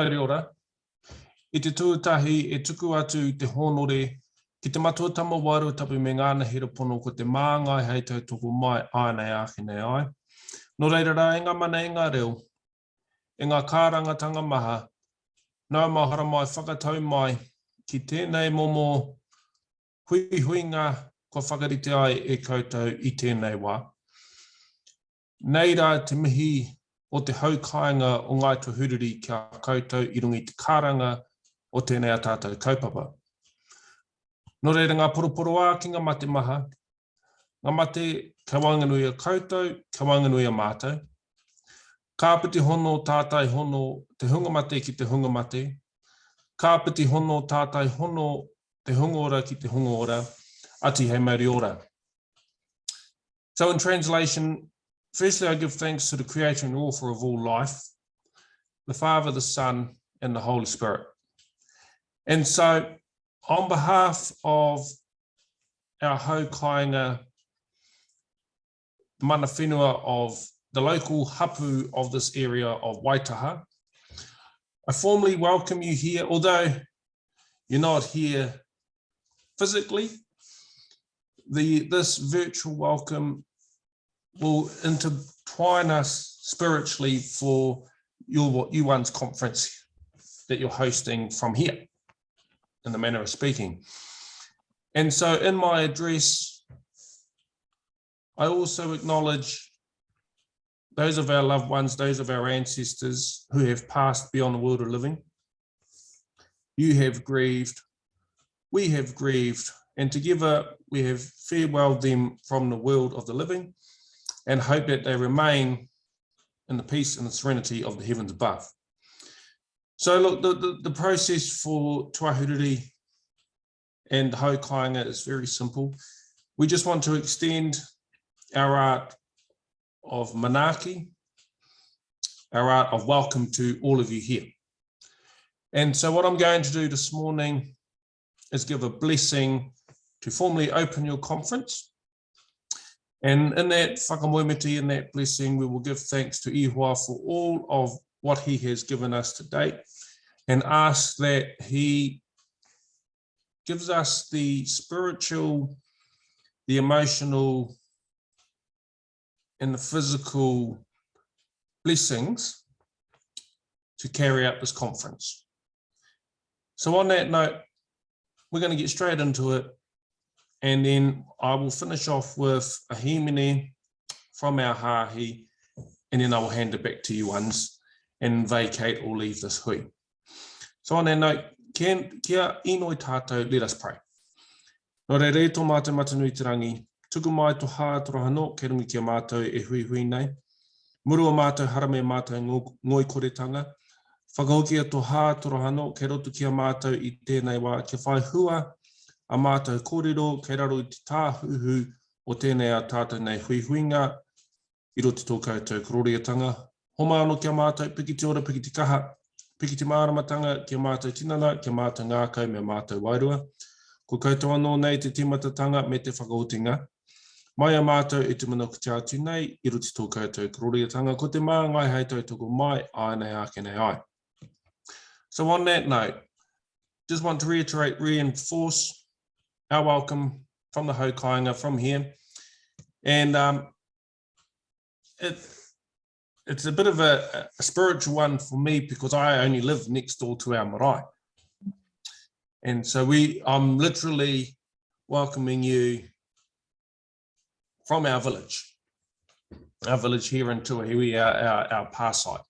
Haere ora. I te tuatahi e tuku atu te honore ki te matua tama waru tapu me ngāna hira pono ko te māngai hei tau tuku mai ānei āki nei ai. No reira rā, e ngā mana e ngā reo, e ngā kārangatanga maha, nā mahara mai whakatau mai ki tēnei momo hui hui ngā ko whakarite ai e koutou i tēnei wā. Nei rā te mihi o te haukainga o ngai tuhuriri kia koutou i rungi te karanga o tēnei a tātou kaupapa. Nō reira ngā poroporo ā ki ngā mate maha, ngā mate ka wanganui a koutou, ka wanganui a mātou. Kāpiti hono tātai hono te hunga mate ki te hunga mate. Kāpiti hono tātai hono te hunga ora ki te hunga ora. Ati hei mauri ora. So in translation, firstly I give thanks to the creator and author of all life, the Father, the Son, and the Holy Spirit. And so on behalf of our hau kainga mana whenua of the local hapu of this area of Waitaha, I formally welcome you here, although you're not here physically, the this virtual welcome will intertwine us spiritually for your what you one's conference that you're hosting from here in the manner of speaking. And so in my address, I also acknowledge those of our loved ones, those of our ancestors who have passed beyond the world of living. You have grieved, we have grieved, and together we have farewelled them from the world of the living and hope that they remain in the peace and the serenity of the heavens above. So look, the, the, the process for Tuahuriri and Haukainga is very simple. We just want to extend our art of Manaki, our art of welcome to all of you here. And so what I'm going to do this morning is give a blessing to formally open your conference. And in that whakamoemiti, in that blessing, we will give thanks to Ihua for all of what he has given us to date and ask that he gives us the spiritual, the emotional, and the physical blessings to carry out this conference. So on that note, we're going to get straight into it. And then I will finish off with a himene from our hahi, and then I will hand it back to you ones and vacate or leave this hui. So on that note, kia, kia inoi tātou, let us pray. Nō re re tō mātou matanui te rangi, tuku mai to hā torohano, ke rungi kia mātou e hui hui nei. Murua mātou harame mātou ngoi koretanga, whakahokia to hā torohano, ke rotu kia mātou i tēnei wā, ke whai hua a mātou kōrero, kei raro i te tāhuhu o tēnei a tātou nei huihuinga, i roti tō koutou kororiatanga. Homa māno kia mātou, piki te ora, piki te kaha, piki te māramatanga, kia mātou tinana, kia mātou ngākau me mātou wairua. Ko koutou anō nei te timatatanga me te whakaotinga. Mai a mātou e te manaku te atu nei, i ruti tō koutou kororiatanga, ko te mā ngai hei tau toko mai, ai nei ake nei ai. So on that note, just want to reiterate, reinforce our welcome from the Haukainga, from here. And um, it, it's a bit of a, a, spiritual one for me because I only live next door to our marae. And so we, I'm literally welcoming you from our village, our village here in Tuahiwi, our, our, our site.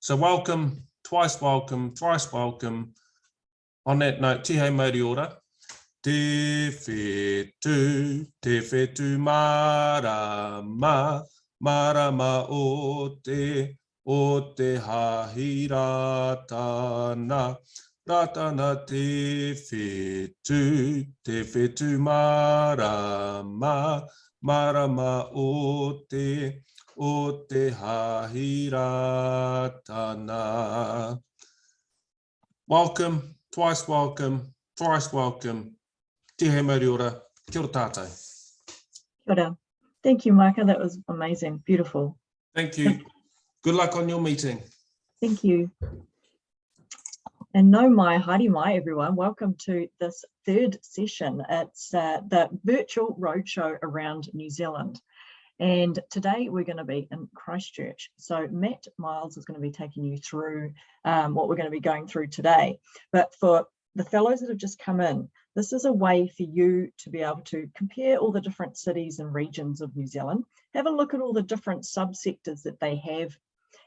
So welcome, twice welcome, thrice welcome. On that note, tihe mauri ora. Te whetu, te whetu marama, marama o te, o te hahi ratana, ratana te whetu, te whetu marama, marama o te, o te hahi ratana. Welcome, twice welcome, thrice welcome. Te he mauri ora, kia ora tātou. Kia ora. Thank you, Micah. That was amazing. Beautiful. Thank you. Good luck on your meeting. Thank you. And no mai, haere mai everyone. Welcome to this third session. It's uh, the virtual roadshow around New Zealand. And today we're going to be in Christchurch. So Matt Miles is going to be taking you through um, what we're going to be going through today. But for the fellows that have just come in, this is a way for you to be able to compare all the different cities and regions of New Zealand, have a look at all the different subsectors that they have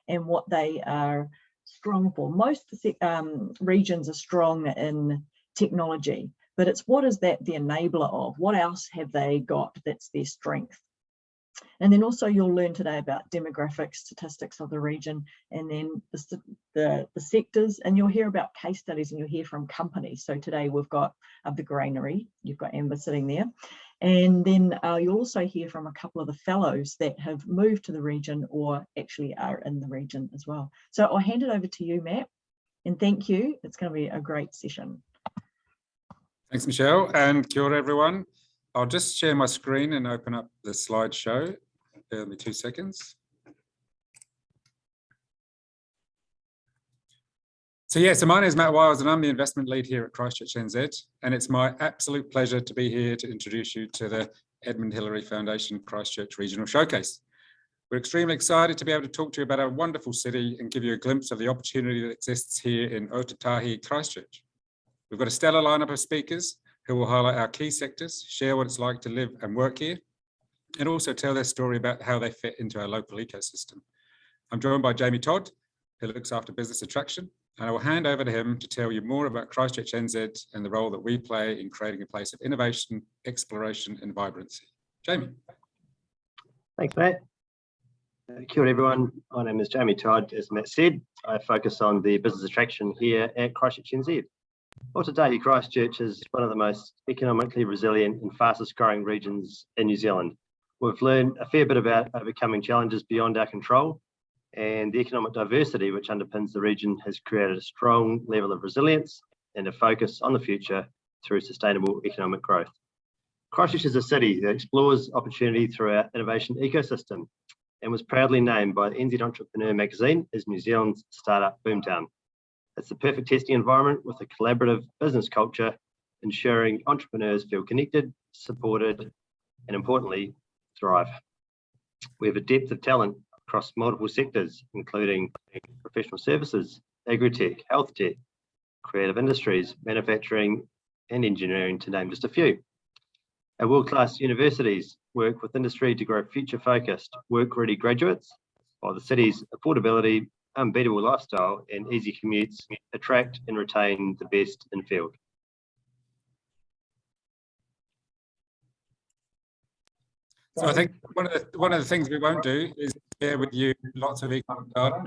and what they are strong for. Most um, regions are strong in technology, but it's what is that the enabler of? What else have they got that's their strength? And then also you'll learn today about demographic statistics of the region and then the, the, the, sectors and you'll hear about case studies and you'll hear from companies. So today we've got uh, the granary, you've got Amber sitting there. And then uh, you'll also hear from a couple of the fellows that have moved to the region or actually are in the region as well. So I'll hand it over to you, Matt, and thank you. It's going to be a great session. Thanks, Michelle, and kia ora, everyone. I'll just share my screen and open up the slideshow. With me two seconds. So yeah, so my name is Matt Wiles and I'm the investment lead here at Christchurch NZ. And it's my absolute pleasure to be here to introduce you to the Edmund Hillary Foundation Christchurch Regional Showcase. We're extremely excited to be able to talk to you about our wonderful city and give you a glimpse of the opportunity that exists here in Ōtautahi, Christchurch. We've got a stellar lineup of speakers who will highlight our key sectors, share what it's like to live and work here, and also tell their story about how they fit into our local ecosystem. I'm joined by Jamie Todd, who looks after business attraction, and I will hand over to him to tell you more about Christchurch NZ and the role that we play in creating a place of innovation, exploration and vibrancy. Jamie. Thanks, Matt. Uh, kia ora, everyone. My name is Jamie Todd. As Matt said, I focus on the business attraction here at Christchurch NZ. Well, today Christchurch is one of the most economically resilient and fastest growing regions in New Zealand. We've learned a fair bit about overcoming challenges beyond our control and the economic diversity which underpins the region has created a strong level of resilience and a focus on the future through sustainable economic growth. Christchurch is a city that explores opportunity through our innovation ecosystem and was proudly named by the NZ Entrepreneur magazine as New Zealand's startup boomtown. It's the perfect testing environment with a collaborative business culture, ensuring entrepreneurs feel connected, supported, and importantly, thrive. We have a depth of talent across multiple sectors, including professional services, agri-tech, health tech, creative industries, manufacturing, and engineering, to name just a few. Our world-class universities work with industry to grow future-focused, work-ready graduates, while the city's affordability, unbeatable lifestyle, and easy commutes attract and retain the best in field. So I think one of the one of the things we won't do is share with you lots of economic data.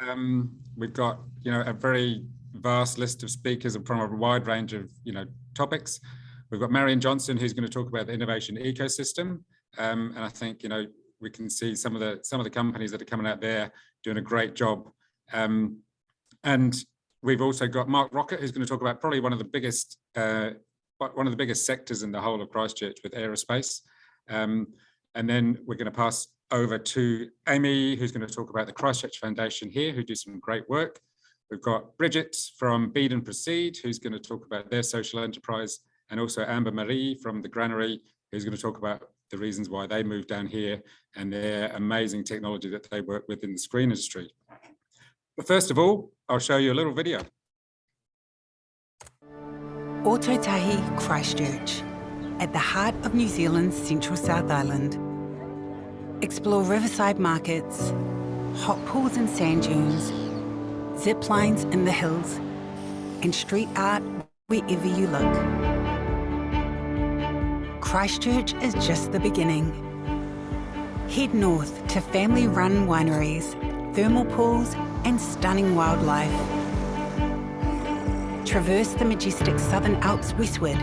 Um, we've got you know a very vast list of speakers from a wide range of you know topics. We've got Marian Johnson who's going to talk about the innovation ecosystem, um, and I think you know we can see some of the some of the companies that are coming out there doing a great job. Um, and we've also got Mark Rocket who's going to talk about probably one of the biggest uh, one of the biggest sectors in the whole of Christchurch with aerospace. Um, and then we're going to pass over to Amy, who's going to talk about the Christchurch Foundation here, who do some great work. We've got Bridget from Bead and Proceed, who's going to talk about their social enterprise, and also Amber Marie from the Granary, who's going to talk about the reasons why they moved down here and their amazing technology that they work with in the screen industry. But first of all, I'll show you a little video. Ōtautahi Christchurch at the heart of New Zealand's central South Island. Explore riverside markets, hot pools and sand dunes, zip lines in the hills, and street art wherever you look. Christchurch is just the beginning. Head north to family-run wineries, thermal pools and stunning wildlife. Traverse the majestic Southern Alps westward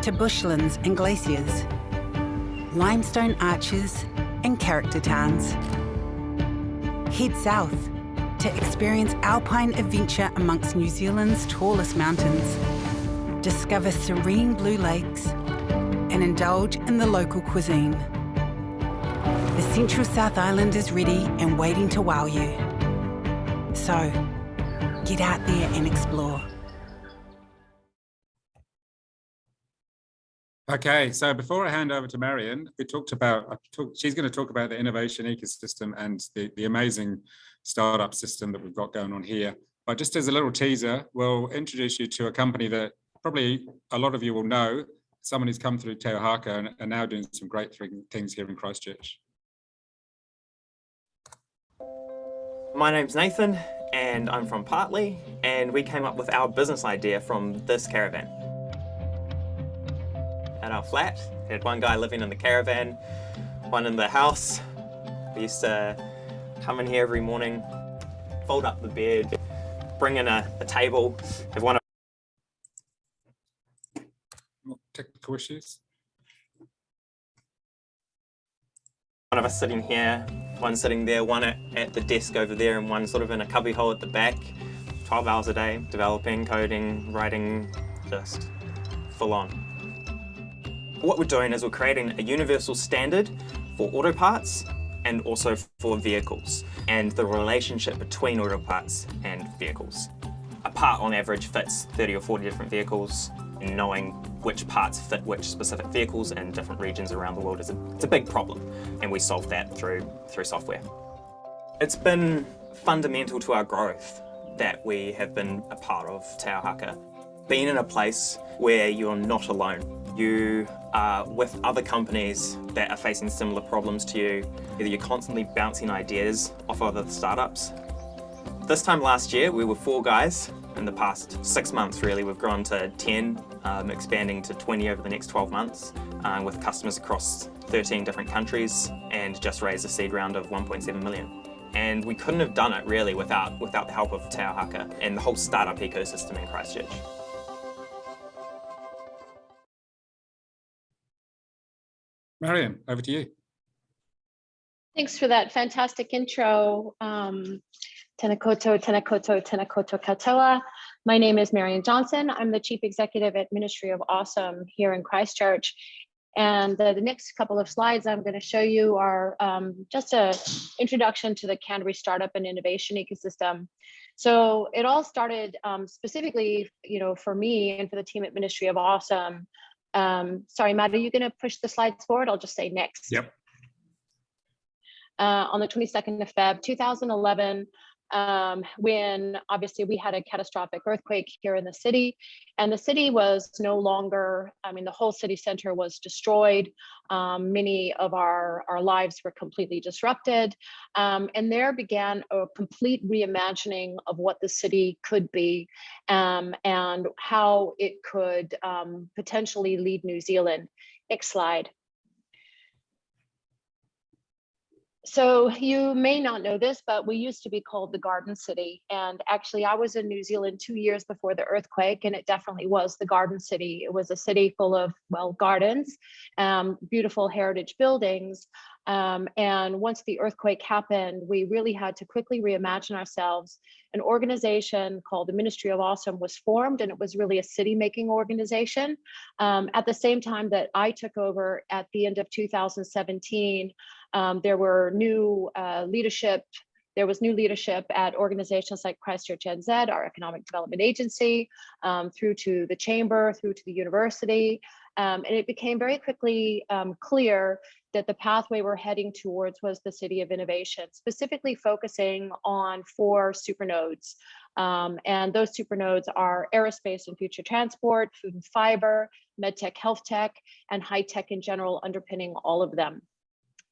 to bushlands and glaciers, limestone arches and character towns. Head south to experience alpine adventure amongst New Zealand's tallest mountains, discover serene blue lakes and indulge in the local cuisine. The central South Island is ready and waiting to wow you. So, Get out there and explore. Okay, so before I hand over to Marian, we talked about, I talked, she's going to talk about the innovation ecosystem and the, the amazing startup system that we've got going on here. But just as a little teaser, we'll introduce you to a company that probably a lot of you will know, someone who's come through Te Ohaka and are now doing some great things here in Christchurch. My name's Nathan and I'm from Partly and we came up with our business idea from this caravan. At our flat, we had one guy living in the caravan, one in the house. We used to come in here every morning, fold up the bed, bring in a, a table, have one of Issues. one of us sitting here, one sitting there, one at, at the desk over there, and one sort of in a cubby hole at the back. 12 hours a day, developing, coding, writing, just full on. What we're doing is we're creating a universal standard for auto parts and also for vehicles and the relationship between auto parts and vehicles. A part on average fits 30 or 40 different vehicles knowing which parts fit which specific vehicles in different regions around the world is a, it's a big problem and we solve that through, through software. It's been fundamental to our growth that we have been a part of Te Ohaka. Being in a place where you're not alone. You are with other companies that are facing similar problems to you. Either you're constantly bouncing ideas off other startups. This time last year, we were four guys. In the past six months, really, we've grown to 10, um, expanding to 20 over the next 12 months, um, with customers across 13 different countries, and just raised a seed round of 1.7 million. And we couldn't have done it really without, without the help of Te Ohaka and the whole startup ecosystem in Christchurch. Marian, over to you. Thanks for that fantastic intro. Um, Tenakoto, Tenakoto, Tenakoto Katoa. My name is Marian Johnson. I'm the Chief Executive at Ministry of Awesome here in Christchurch. And the, the next couple of slides I'm going to show you are um, just a introduction to the Canterbury Startup and Innovation Ecosystem. So it all started um, specifically, you know, for me and for the team at Ministry of Awesome. Um, sorry, Matt, are you going to push the slides forward? I'll just say next. Yep. Uh, on the 22nd of Feb 2011, um, when obviously we had a catastrophic earthquake here in the city and the city was no longer, I mean, the whole city center was destroyed. Um, many of our, our lives were completely disrupted. Um, and there began a complete reimagining of what the city could be um, and how it could um, potentially lead New Zealand. Next slide. So you may not know this, but we used to be called the Garden City. And actually I was in New Zealand two years before the earthquake and it definitely was the Garden City. It was a city full of, well, gardens, um, beautiful heritage buildings. Um, and once the earthquake happened, we really had to quickly reimagine ourselves. An organization called the Ministry of Awesome was formed and it was really a city making organization. Um, at the same time that I took over at the end of 2017, um, there were new uh, leadership there was new leadership at organizations like Christchurch NZ, our economic development agency, um, through to the chamber, through to the university. Um, and it became very quickly um, clear that the pathway we're heading towards was the city of innovation, specifically focusing on four supernodes. Um, and those supernodes are aerospace and future transport, food and fiber, medtech, health tech, and high tech in general underpinning all of them.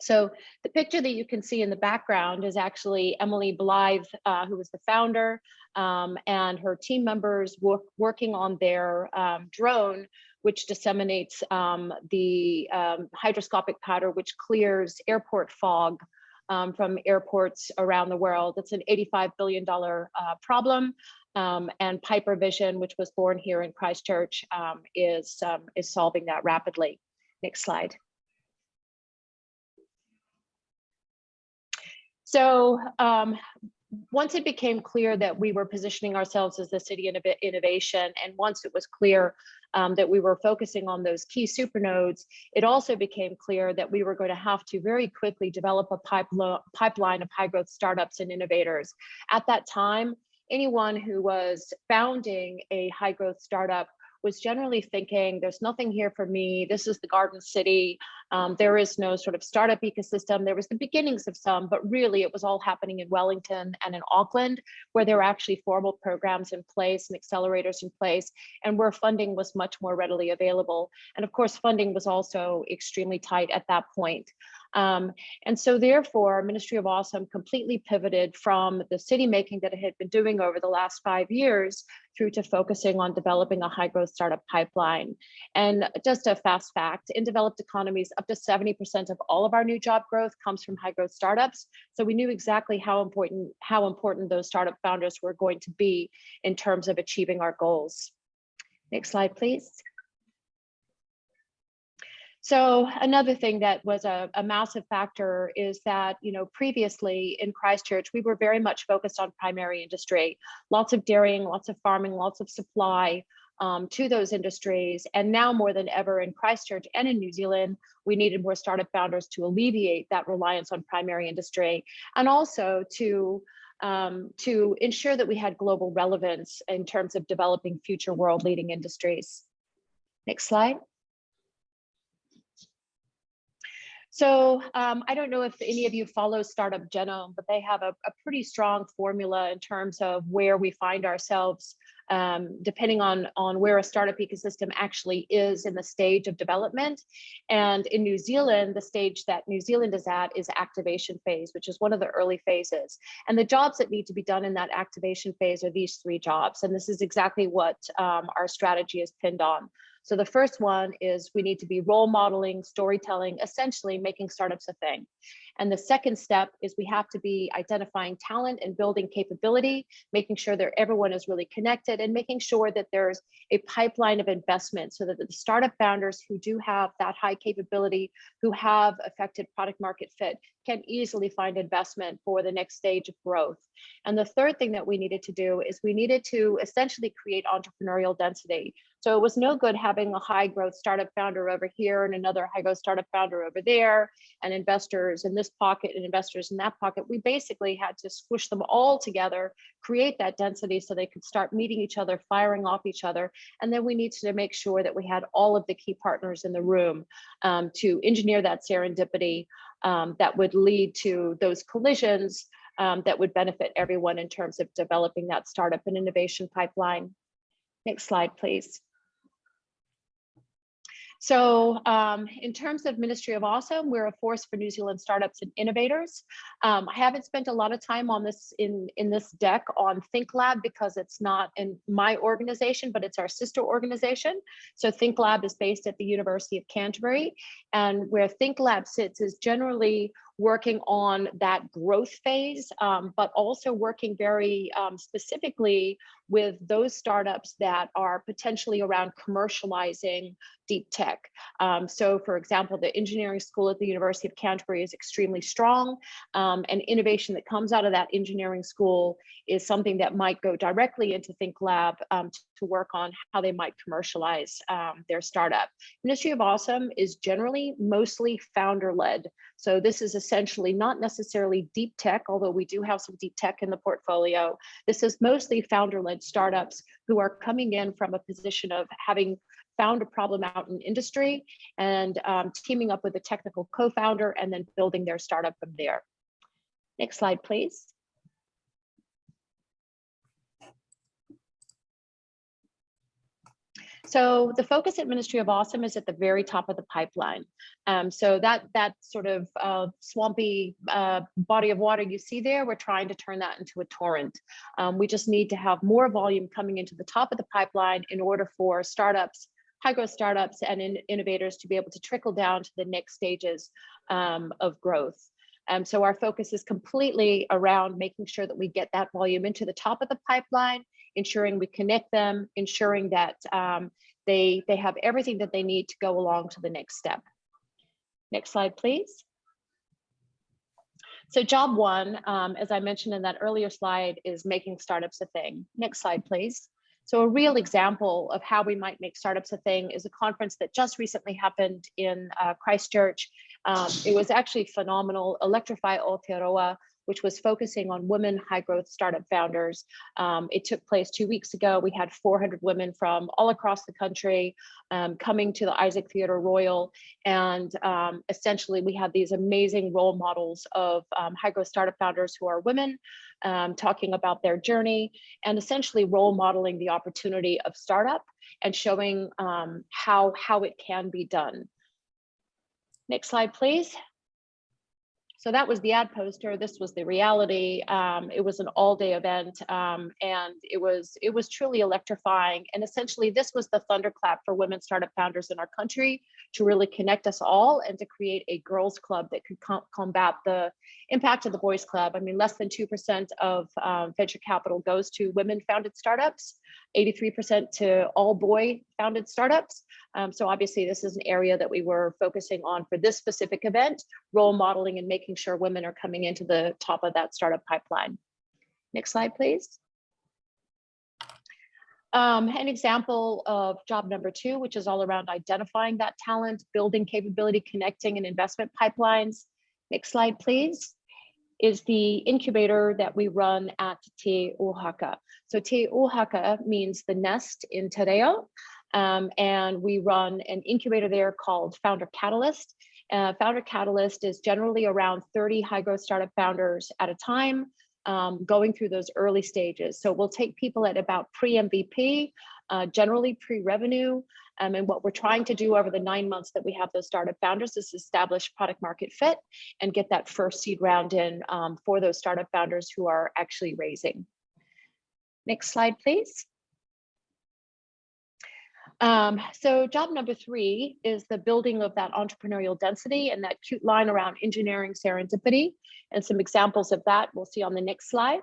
So the picture that you can see in the background is actually Emily Blythe, uh, who was the founder, um, and her team members work, working on their um, drone, which disseminates um, the um, hygroscopic powder, which clears airport fog um, from airports around the world. It's an $85 billion uh, problem. Um, and Pyper Vision, which was born here in Christchurch, is, is solving that rapidly. Next slide. So um, once it became clear that we were positioning ourselves as the city of innovation, and once it was clear um, that we were focusing on those key supernodes, it also became clear that we were going to have to very quickly develop a pipeline of high growth startups and innovators. At that time, anyone who was founding a high growth startup was generally thinking there's nothing here for me. This is the garden city. Um, there is no sort of startup ecosystem. There was the beginnings of some, but really it was all happening in Wellington and in Auckland, where there were actually formal programs in place and accelerators in place, and where funding was much more readily available. And of course, funding was also extremely tight at that point. Um, and so therefore, Ministry of Awesome completely pivoted from the city making that it had been doing over the last five years through to focusing on developing a high growth startup pipeline. And just a fast fact, in developed economies, up to 70% of all of our new job growth comes from high growth startups. So we knew exactly how important, how important those startup founders were going to be in terms of achieving our goals. Next slide, please. So another thing that was a, a, massive factor is that, you know, previously in Christchurch, we were very much focused on primary industry, lots of dairying, lots of farming, lots of supply um, to those industries. And now more than ever in Christchurch and in New Zealand, we needed more startup founders to alleviate that reliance on primary industry and also to um, to ensure that we had global relevance in terms of developing future world leading industries. Next slide. So um, I don't know if any of you follow Startup Genome, but they have a, a pretty strong formula in terms of where we find ourselves um, depending on, on where a startup ecosystem actually is in the stage of development. And in New Zealand, the stage that New Zealand is at is activation phase, which is one of the early phases. And the jobs that need to be done in that activation phase are these three jobs. And this is exactly what um, our strategy is pinned on. So the first one is we need to be role modeling, storytelling, essentially making startups a thing. And the second step is we have to be identifying talent and building capability, making sure that everyone is really connected and making sure that there's a pipeline of investment so that the startup founders who do have that high capability, who have effective product market fit can easily find investment for the next stage of growth. And the third thing that we needed to do is we needed to essentially create entrepreneurial density. So it was no good having a high growth startup founder over here and another high growth startup founder over there and investors in this pocket and investors in that pocket. We basically had to squish them all together, create that density so they could start meeting each other, firing off each other. And then we needed to make sure that we had all of the key partners in the room um, to engineer that serendipity um, that would lead to those collisions um, that would benefit everyone in terms of developing that startup and innovation pipeline. Next slide, please. So um, in terms of Ministry of Awesome, we're a force for New Zealand startups and innovators. Um, I haven't spent a lot of time on this in, in this deck on ThinkLab because it's not in my organization, but it's our sister organization. So ThinkLab is based at the University of Canterbury and where ThinkLab sits is generally working on that growth phase, um, but also working very um, specifically with those startups that are potentially around commercializing deep tech. Um, so for example, the engineering school at the University of Canterbury is extremely strong um, and innovation that comes out of that engineering school is something that might go directly into ThinkLab um, to work on how they might commercialize um, their startup. Ministry of Awesome is generally mostly founder led. So this is essentially not necessarily deep tech, although we do have some deep tech in the portfolio. This is mostly founder led startups who are coming in from a position of having found a problem out in industry and um, teaming up with a technical co-founder and then building their startup from there. Next slide, please. So the focus at Ministry of Awesome is at the very top of the pipeline. Um, so that that sort of uh, swampy uh, body of water you see there, we're trying to turn that into a torrent. Um, we just need to have more volume coming into the top of the pipeline in order for startups, high growth startups and in innovators to be able to trickle down to the next stages um, of growth. Um, so our focus is completely around making sure that we get that volume into the top of the pipeline, ensuring we connect them, ensuring that um, they, they have everything that they need to go along to the next step. Next slide, please. So job one, um, as I mentioned in that earlier slide, is making startups a thing. Next slide, please. So a real example of how we might make startups a thing is a conference that just recently happened in uh, Christchurch. Um, it was actually phenomenal. Electrify Aotearoa which was focusing on women high growth startup founders. Um, it took place two weeks ago. We had 400 women from all across the country um, coming to the Isaac Theatre Royal. And um, essentially we had these amazing role models of um, high growth startup founders who are women um, talking about their journey and essentially role modeling the opportunity of startup and showing um, how, how it can be done. Next slide, please. So that was the ad poster. This was the reality. Um, it was an all-day event, um, and it was it was truly electrifying. And essentially, this was the thunderclap for women startup founders in our country to really connect us all and to create a girls' club that could com combat the impact of the boys' club. I mean, less than two percent of um, venture capital goes to women-founded startups. 83% to all boy founded startups. Um, so obviously this is an area that we were focusing on for this specific event, role modeling and making sure women are coming into the top of that startup pipeline. Next slide, please. Um, an example of job number two, which is all around identifying that talent, building capability, connecting and investment pipelines. Next slide, please is the incubator that we run at Te Ohaka. So Te Ohaka means the nest in Te Reo, um, and we run an incubator there called Founder Catalyst. Uh, Founder Catalyst is generally around 30 high growth startup founders at a time, um, going through those early stages. So we'll take people at about pre-MVP, uh, generally pre-revenue, um, and what we're trying to do over the nine months that we have those startup founders is establish product market fit and get that first seed round in um, for those startup founders who are actually raising. Next slide, please. Um, so job number three is the building of that entrepreneurial density and that cute line around engineering serendipity and some examples of that we'll see on the next slide.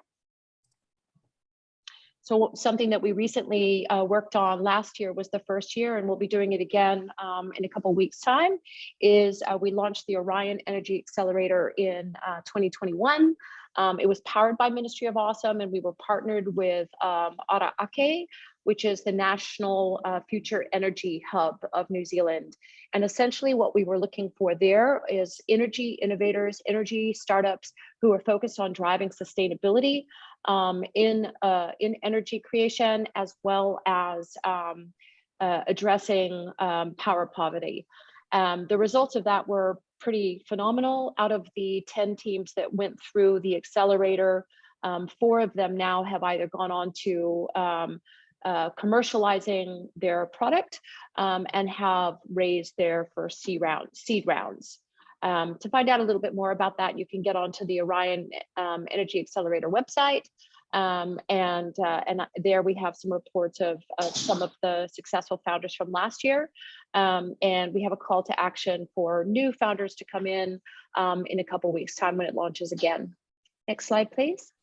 So something that we recently uh, worked on last year was the first year, and we'll be doing it again um, in a couple weeks time, is uh, we launched the Orion Energy Accelerator in uh, 2021. Um, it was powered by Ministry of Awesome, and we were partnered with um, Ara Ake, which is the National uh, Future Energy Hub of New Zealand. And essentially what we were looking for there is energy innovators, energy startups who are focused on driving sustainability um, in, uh, in energy creation, as well as um, uh, addressing um, power poverty. Um, the results of that were pretty phenomenal. Out of the 10 teams that went through the accelerator, um, four of them now have either gone on to um, uh, commercializing their product um, and have raised their first seed, round, seed rounds. Um, to find out a little bit more about that, you can get onto the Orion um, Energy Accelerator website. Um, and, uh, and there we have some reports of, of, some of the successful founders from last year. Um, and we have a call to action for new founders to come in um, in a couple weeks time when it launches again. Next slide, please.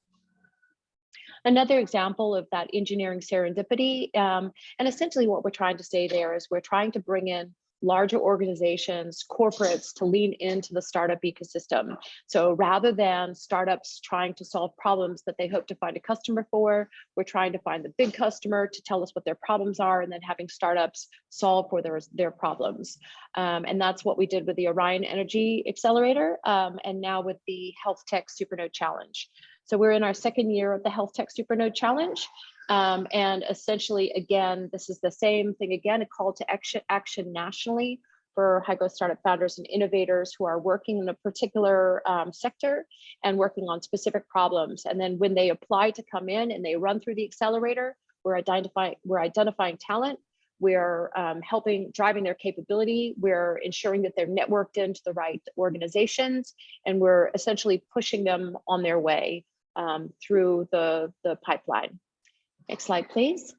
Another example of that engineering serendipity, um, and essentially what we're trying to say there is we're trying to bring in larger organizations, corporates to lean into the startup ecosystem. So rather than startups trying to solve problems that they hope to find a customer for, we're trying to find the big customer to tell us what their problems are and then having startups solve for their, their problems. Um, and that's what we did with the Orion Energy Accelerator um, and now with the Health Tech Supernode Challenge. So we're in our second year of the Health Tech Supernode Challenge. Um, and essentially, again, this is the same thing again, a call to action, action nationally for high growth startup founders and innovators who are working in a particular um, sector and working on specific problems. And then when they apply to come in and they run through the accelerator, we're identifying, we're identifying talent, we're um, helping driving their capability, we're ensuring that they're networked into the right organizations, and we're essentially pushing them on their way um, through the, the pipeline. Next slide, please.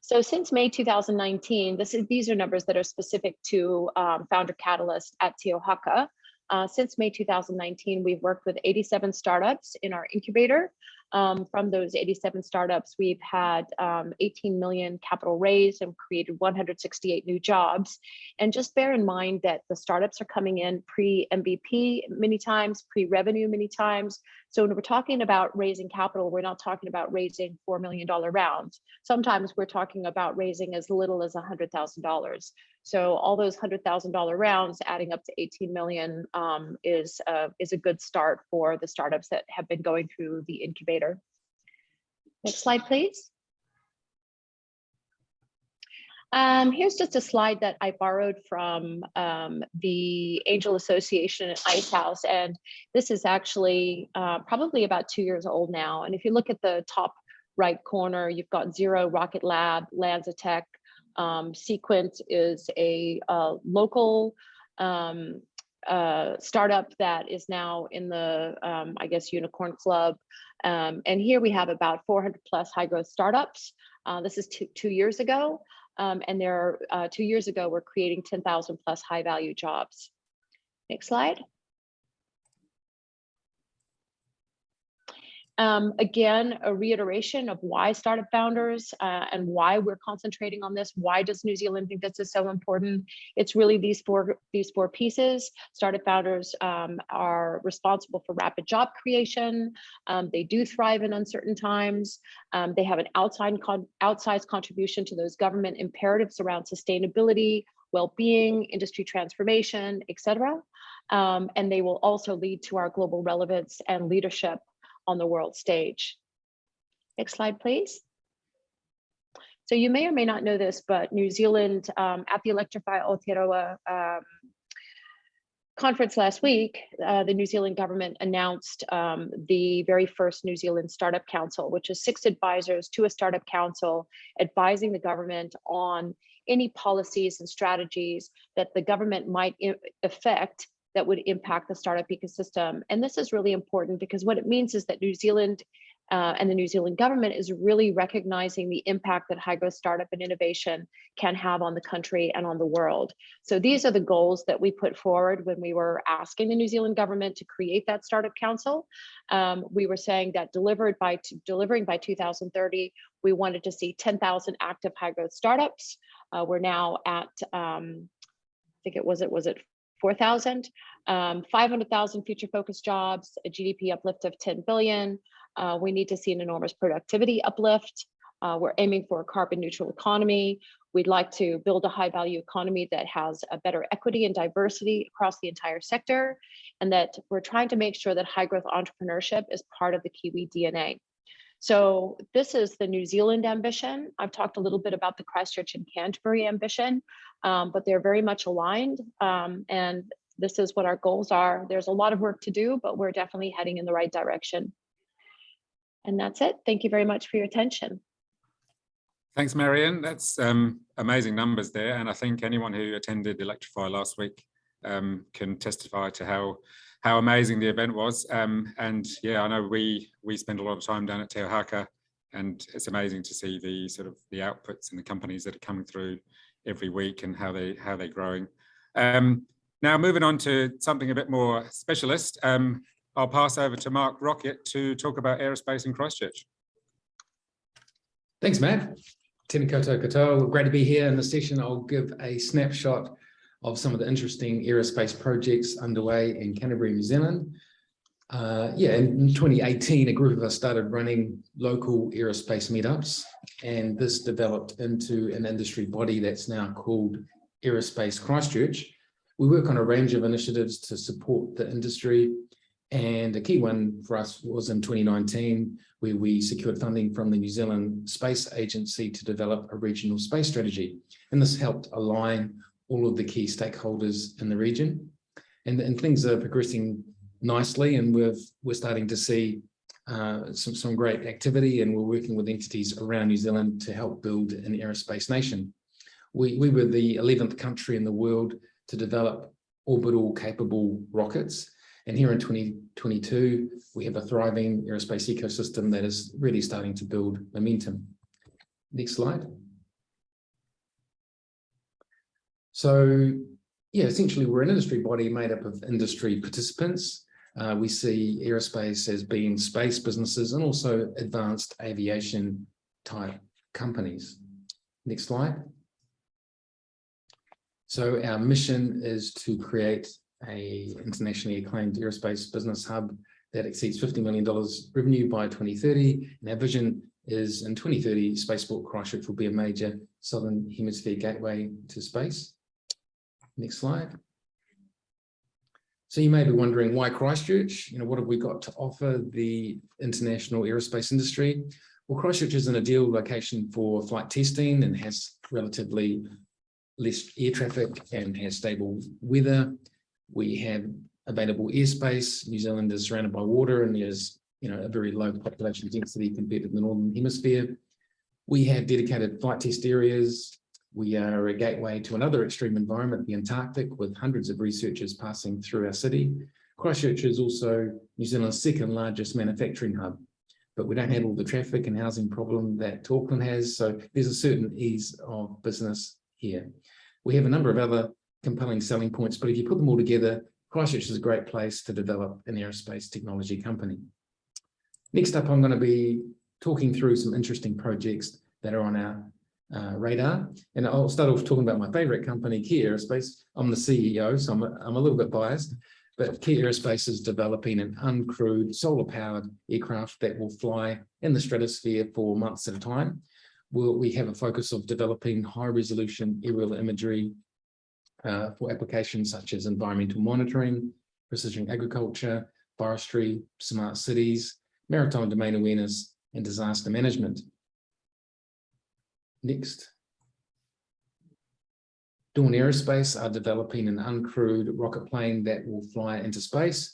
So since May 2019, this is, these are numbers that are specific to um, Founder Catalyst at Te Ohaka. Uh, since May 2019, we've worked with 87 startups in our incubator. Um, from those 87 startups, we've had um, 18 million capital raised and created 168 new jobs. And just bear in mind that the startups are coming in pre-MVP many times, pre-revenue many times. So when we're talking about raising capital, we're not talking about raising $4 million rounds. Sometimes we're talking about raising as little as $100,000. So all those $100,000 rounds adding up to 18 million um, is, uh, is a good start for the startups that have been going through the incubator. Next slide, please. Um, here's just a slide that I borrowed from um, the Angel Association at Ice House, and this is actually uh, probably about two years old now. And if you look at the top right corner, you've got Zero Rocket Lab, LanzaTech, um, Seequent is a uh, local um, uh, startup that is now in the, um, I guess, Unicorn Club. Um, and here we have about 400 plus high growth startups. Uh, this is two, two years ago. Um, and there, uh, two years ago, we're creating 10,000 plus high value jobs. Next slide. Um, again, a reiteration of why startup founders uh, and why we're concentrating on this. Why does New Zealand think this is so important? It's really these four these four pieces. Startup founders um, are responsible for rapid job creation. Um, they do thrive in uncertain times. Um, they have an outside con outsized contribution to those government imperatives around sustainability, well-being, industry transformation, etc. Um, and they will also lead to our global relevance and leadership on the world stage. Next slide, please. So you may or may not know this, but New Zealand um, at the Electrify Aotearoa um, conference last week, uh, the New Zealand government announced um, the very first New Zealand Startup Council, which is six advisors to a startup council advising the government on any policies and strategies that the government might affect that would impact the startup ecosystem. And this is really important because what it means is that New Zealand uh, and the New Zealand government is really recognizing the impact that high growth startup and innovation can have on the country and on the world. So these are the goals that we put forward when we were asking the New Zealand government to create that startup council. Um, we were saying that delivered by delivering by 2030, we wanted to see 10,000 active high growth startups. Uh, we're now at, um, I think it was it was it 4,000, um, 500,000 future focused jobs, a GDP uplift of 10 billion. Uh, we need to see an enormous productivity uplift. Uh, we're aiming for a carbon neutral economy. We'd like to build a high value economy that has a better equity and diversity across the entire sector, and that we're trying to make sure that high growth entrepreneurship is part of the Kiwi DNA. So this is the New Zealand ambition. I've talked a little bit about the Christchurch and Canterbury ambition, um, but they're very much aligned. Um, and this is what our goals are. There's a lot of work to do, but we're definitely heading in the right direction. And that's it. Thank you very much for your attention. Thanks, Marian. That's um, amazing numbers there. And I think anyone who attended Electrify last week um, can testify to how how amazing the event was. Um, and yeah, I know we we spend a lot of time down at Te Ohaka and it's amazing to see the sort of the outputs and the companies that are coming through every week and how they how they're growing. Um, now moving on to something a bit more specialist, um, I'll pass over to Mark Rocket to talk about aerospace in Christchurch. Thanks, Matt. Tēnā koutou katoa. Great to be here in the session. I'll give a snapshot of some of the interesting aerospace projects underway in Canterbury, New Zealand. Uh, yeah, in 2018, a group of us started running local aerospace meetups, and this developed into an industry body that's now called Aerospace Christchurch. We work on a range of initiatives to support the industry, and a key one for us was in 2019, where we secured funding from the New Zealand Space Agency to develop a regional space strategy. And this helped align all of the key stakeholders in the region. And, and things are progressing nicely and we've, we're starting to see uh, some, some great activity and we're working with entities around New Zealand to help build an aerospace nation. We, we were the 11th country in the world to develop orbital capable rockets. And here in 2022, we have a thriving aerospace ecosystem that is really starting to build momentum. Next slide. So yeah, essentially we're an industry body made up of industry participants. Uh, we see aerospace as being space businesses and also advanced aviation type companies. Next slide. So our mission is to create a internationally acclaimed aerospace business hub that exceeds $50 million revenue by 2030. And our vision is in 2030, Spaceport Christchurch will be a major Southern Hemisphere gateway to space. Next slide. So you may be wondering why Christchurch? You know, what have we got to offer the international aerospace industry? Well, Christchurch is an ideal location for flight testing and has relatively less air traffic and has stable weather. We have available airspace. New Zealand is surrounded by water and there's you know, a very low population density compared to the Northern Hemisphere. We have dedicated flight test areas. We are a gateway to another extreme environment, the Antarctic, with hundreds of researchers passing through our city. Christchurch is also New Zealand's second largest manufacturing hub, but we don't have all the traffic and housing problem that Auckland has. So there's a certain ease of business here. We have a number of other compelling selling points, but if you put them all together, Christchurch is a great place to develop an aerospace technology company. Next up, I'm going to be talking through some interesting projects that are on our uh, radar. And I'll start off talking about my favorite company, Kea Aerospace. I'm the CEO, so I'm a, I'm a little bit biased, but Kea Aerospace is developing an uncrewed solar-powered aircraft that will fly in the stratosphere for months at a time. We'll, we have a focus of developing high-resolution aerial imagery uh, for applications such as environmental monitoring, precision agriculture, forestry, smart cities, maritime domain awareness, and disaster management. Next. Dawn Aerospace are developing an uncrewed rocket plane that will fly into space.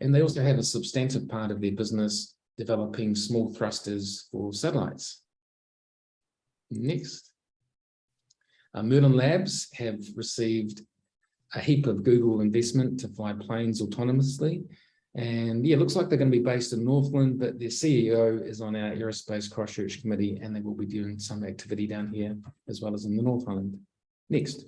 And they also have a substantive part of their business developing small thrusters for satellites. Next. Uh, Merlin Labs have received a heap of Google investment to fly planes autonomously. And yeah, it looks like they're going to be based in Northland, but their CEO is on our Aerospace Christchurch Committee, and they will be doing some activity down here as well as in the North Island. Next.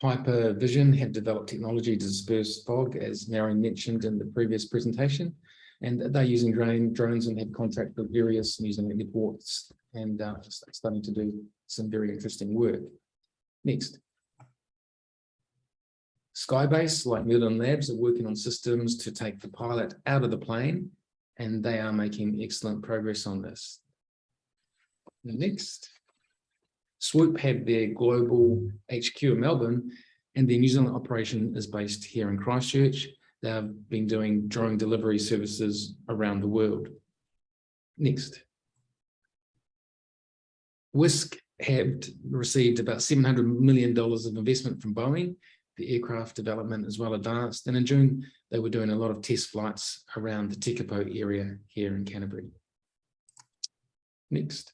Pyper Vision have developed technology to disperse fog, as Mary mentioned in the previous presentation, and they're using drone, drones and have contract with various New Zealand airports and uh, starting to do some very interesting work. Next. Skybase, like Merlin Labs, are working on systems to take the pilot out of the plane, and they are making excellent progress on this. Next. Swoop have their global HQ in Melbourne, and their New Zealand operation is based here in Christchurch. They've been doing drone delivery services around the world. Next. Wisk have received about $700 million of investment from Boeing the aircraft development is well advanced. And in June, they were doing a lot of test flights around the Tekapo area here in Canterbury. Next.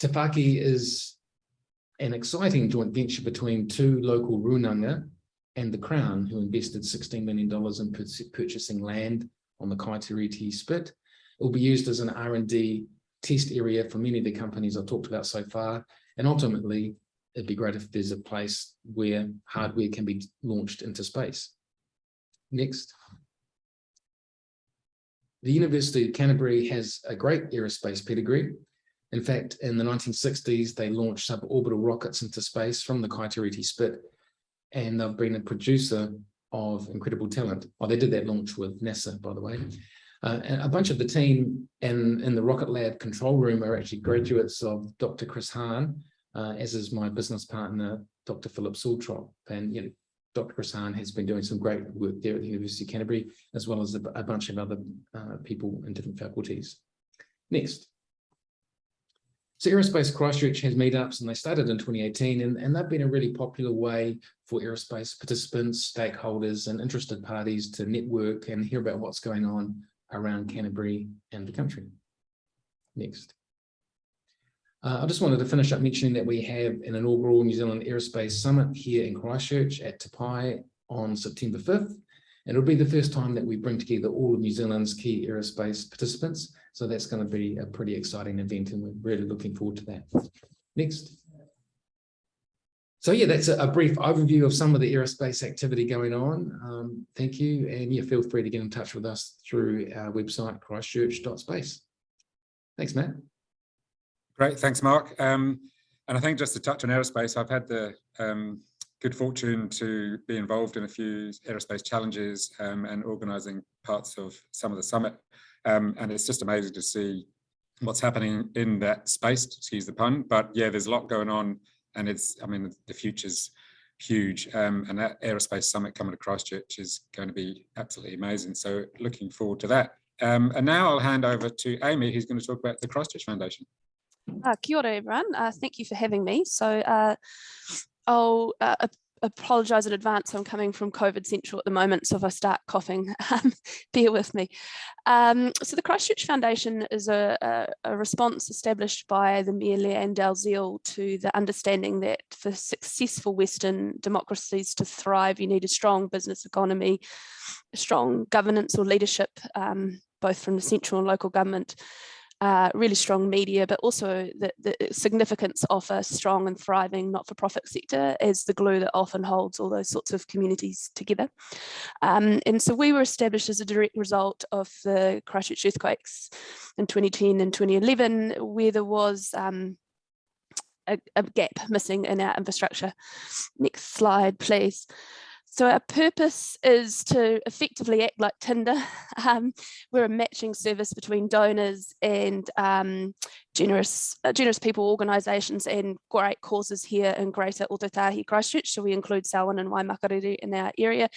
Tāwhaki is an exciting joint venture between two local runanga and the Crown, who invested $16 million in purchasing land on the Kaitorete spit. It will be used as an R&D test area for many of the companies I've talked about so far, and ultimately it'd be great if there's a place where hardware can be launched into space. Next. The University of Canterbury has a great aerospace pedigree. In fact, in the 1960s, they launched suborbital rockets into space from the Kaitorete Spit, and they've been a producer of incredible talent. Oh, they did that launch with NASA, by the way. Uh, and a bunch of the team in, in the Rocket Lab control room are actually graduates of Dr. Chris Hahn, uh, as is my business partner, Dr. Philip Sultrop. And you know, Dr. Hahn has been doing some great work there at the University of Canterbury, as well as a, a bunch of other uh, people in different faculties. Next. So Aerospace Christchurch has meetups and they started in 2018 and, and they've been a really popular way for aerospace participants, stakeholders and interested parties to network and hear about what's going on around Canterbury and the country. Next. Uh, I just wanted to finish up mentioning that we have an inaugural New Zealand Aerospace Summit here in Christchurch at Te Pae on September 5th. And it'll be the first time that we bring together all of New Zealand's key aerospace participants. So that's going to be a pretty exciting event and we're really looking forward to that. Next. so yeah, that's a, a brief overview of some of the aerospace activity going on. Um, thank you. And yeah, feel free to get in touch with us through our website, christchurch.space. Thanks, Matt. Great, thanks, Mark. Um, and I think just to touch on aerospace, I've had the um, good fortune to be involved in a few aerospace challenges um, and organising parts of some of the summit. Um, and it's just amazing to see what's happening in that space, excuse the pun. But yeah, there's a lot going on and it's, I mean, the future's huge. Um, and that aerospace summit coming to Christchurch is going to be absolutely amazing. So looking forward to that. Um, and now I'll hand over to Amy, who's going to talk about the Christchurch Foundation. Uh, kia ora everyone, uh, thank you for having me. So uh, I'll uh, apologise in advance, I'm coming from COVID Central at the moment, so if I start coughing, um, bear with me. Um, so the Christchurch Foundation is a, a, a, response established by the Mayor Lianne Dalziel to the understanding that for successful Western democracies to thrive, you need a strong business economy, strong governance or leadership, um, both from the central and local government, uh, really strong media, but also the, the, significance of a strong and thriving not-for-profit sector as the glue that often holds all those sorts of communities together. Um, and so we were established as a direct result of the Christchurch earthquakes in 2010 and 2011, where there was um, a, a gap missing in our infrastructure. Next slide, please. So our purpose is to effectively act like Tinder. Um, we're a matching service between donors and um, generous uh, generous people organisations and great causes here in Greater Ōtautahi Christchurch. So we include Selwyn and Waimakariri in our area.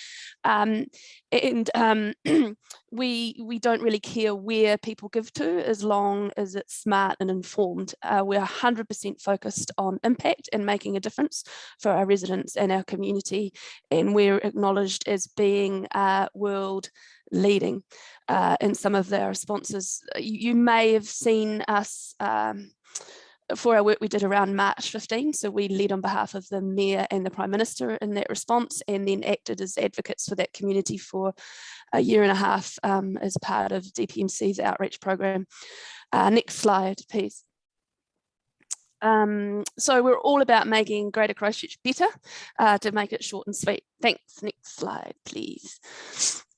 Um, and um, we, we don't really care where people give to as long as it's smart and informed. Uh, we're 100% focused on impact and making a difference for our residents and our community. And we're acknowledged as being uh, world leading uh, in some of their responses. You, you may have seen us um, for our work we did around March 15. So we led on behalf of the Mayor and the Prime Minister in that response and then acted as advocates for that community for a year and a half um, as part of DPMC's outreach program. Uh, next slide, please. Um, so we're all about making Greater Christchurch better uh, to make it short and sweet. Thanks. Next slide, please.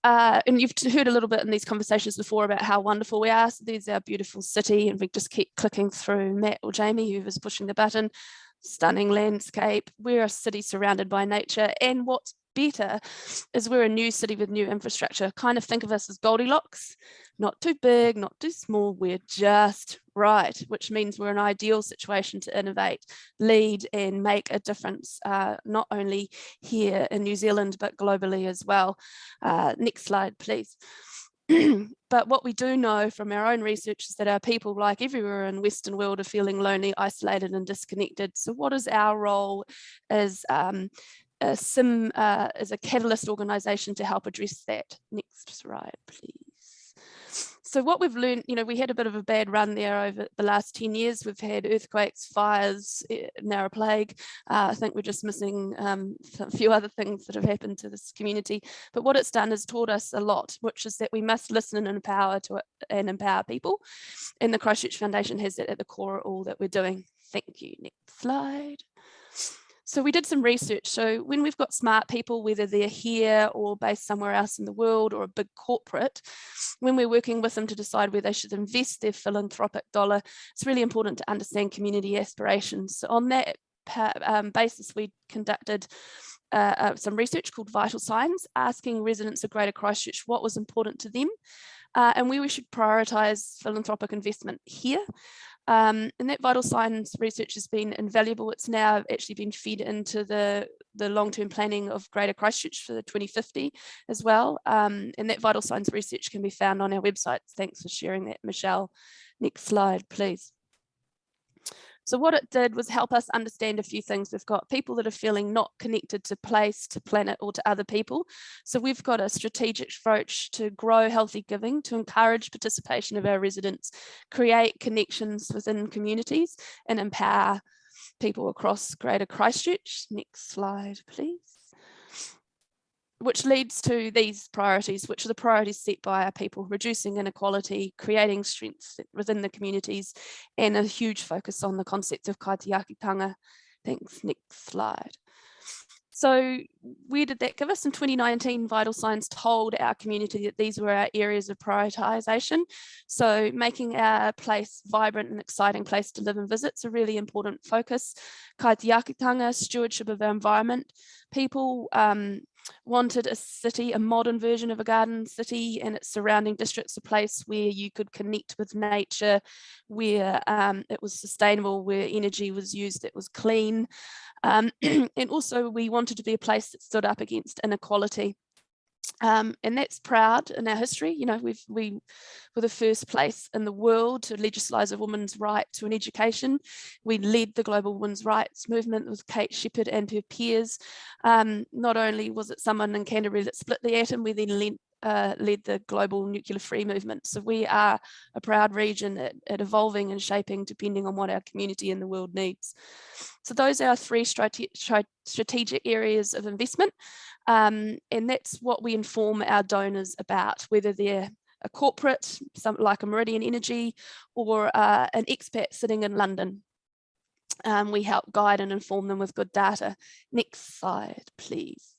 Uh, and you've heard a little bit in these conversations before about how wonderful we are. So there's our beautiful city and we just keep clicking through Matt or Jamie, whoever's pushing the button, stunning landscape. We're a city surrounded by nature. And what's better is we're a new city with new infrastructure. Kind of think of us as Goldilocks, not too big, not too small, we're just right, which means we're an ideal situation to innovate, lead and make a difference, uh, not only here in New Zealand, but globally as well. Uh, next slide, please. but what we do know from our own research is that our people, like everywhere in Western world, are feeling lonely, isolated and disconnected. So what is our role as um, a SIM uh, as a catalyst organisation to help address that? Next slide, please so what we've learned, you know, we had a bit of a bad run there over the last 10 years. We've had earthquakes, fires, eh, now a plague. Uh, I think we're just missing um, a few other things that have happened to this community. But what it's done is taught us a lot, which is that we must listen and empower to it and empower people. And the Christchurch Foundation has that at the core of all that we're doing. Thank you. Next slide. So we did some research. So when we've got smart people, whether they're here or based somewhere else in the world or a big corporate, when we're working with them to decide where they should invest their philanthropic dollar, it's really important to understand community aspirations. So on that um, basis, we conducted uh, uh, some research called Vital Signs, asking residents of Greater Christchurch what was important to them uh, and where we should prioritise philanthropic investment here. Um, and that vital signs research has been invaluable. It's now actually been fed into the, the long-term planning of Greater Christchurch for the 2050 as well. Um, and that vital signs research can be found on our website. Thanks for sharing that, Michelle. Next slide, please. So what it did was help us understand a few things. We've got people that are feeling not connected to place, to planet or to other people. So we've got a strategic approach to grow healthy giving, to encourage participation of our residents, create connections within communities and empower people across Greater Christchurch. Next slide, please which leads to these priorities, which are the priorities set by our people, reducing inequality, creating strength within the communities, and a huge focus on the concept of kaitiakitanga Thanks, next slide. So where did that give us? In 2019, Vital Signs told our community that these were our areas of prioritisation. So making our place vibrant and exciting place to live and visit is a really important focus. Kaitiakitanga, stewardship of our environment. People um, wanted a city, a modern version of a garden city and its surrounding districts, a place where you could connect with nature, where um, it was sustainable, where energy was used that was clean. Um, and also we wanted to be a place that stood up against inequality. Um, and that's proud in our history. You know, we've, we were the first place in the world to legislise a woman's right to an education. We led the global women's rights movement with Kate Sheppard and her peers. Um, not only was it someone in Canterbury that split the atom, we then led, uh, led the global nuclear free movement. So we are a proud region at, at, evolving and shaping depending on what our community and the world needs. So those are our three strate strategic areas of investment. Um, and that's what we inform our donors about, whether they're a corporate, some, like a Meridian Energy, or uh, an expat sitting in London. Um, we help guide and inform them with good data. Next slide, please.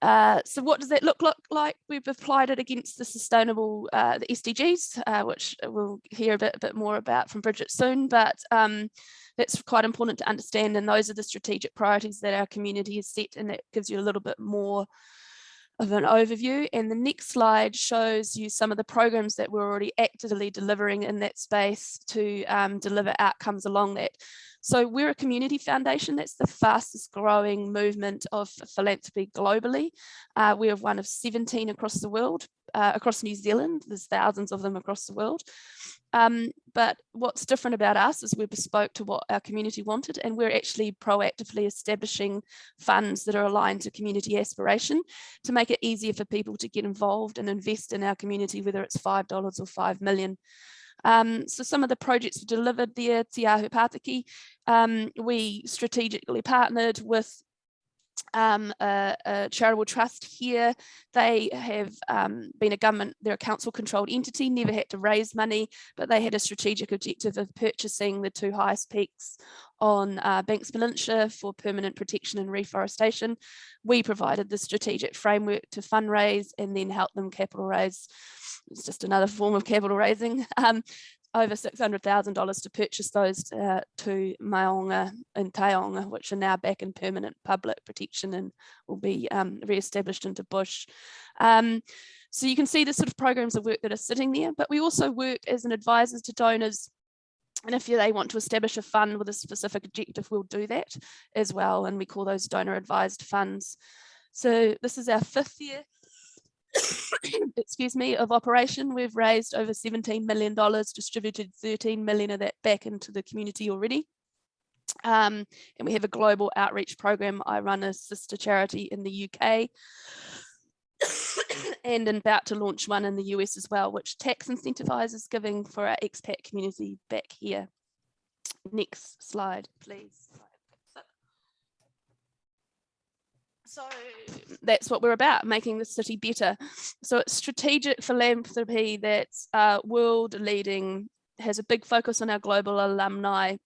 Uh, so what does that look, look like? We've applied it against the sustainable, uh, the SDGs, uh, which we'll hear a bit, a bit more about from Bridget soon, but um, that's quite important to understand. And those are the strategic priorities that our community has set and that gives you a little bit more of an overview. And the next slide shows you some of the programs that we're already actively delivering in that space to um, deliver outcomes along that. So we're a community foundation. That's the fastest growing movement of philanthropy globally. Uh, we are one of 17 across the world, uh, across New Zealand. There's thousands of them across the world. Um, but what's different about us is we're bespoke to what our community wanted and we're actually proactively establishing funds that are aligned to community aspiration to make it easier for people to get involved and invest in our community, whether it's $5 or 5 million. Um, so some of the projects delivered there, Te Ahu Pātiki, um, we strategically partnered with um, a, a, charitable trust here. They have um, been a government, they're a council controlled entity, never had to raise money, but they had a strategic objective of purchasing the two highest peaks on uh, Banks Peninsula for permanent protection and reforestation. We provided the strategic framework to fundraise and then help them capital raise. It's just another form of capital raising. Um, over $600,000 to purchase those uh, two Maunga and Taonga, which are now back in permanent public protection and will be um, re-established into bush. Um, so you can see the sort of programs of work that are sitting there, but we also work as an advisor to donors and if they want to establish a fund with a specific objective, we'll do that as well. And we call those donor advised funds. So this is our fifth year excuse me, of operation. We've raised over $17 million, distributed 13 million of that back into the community already. Um, and we have a global outreach program. I run a sister charity in the UK and about to launch one in the US as well, which tax incentivizes giving for our expat community back here. Next slide, please. So that's what we're about, making the city better. So it's strategic philanthropy that's uh, world leading, has a big focus on our global alumni.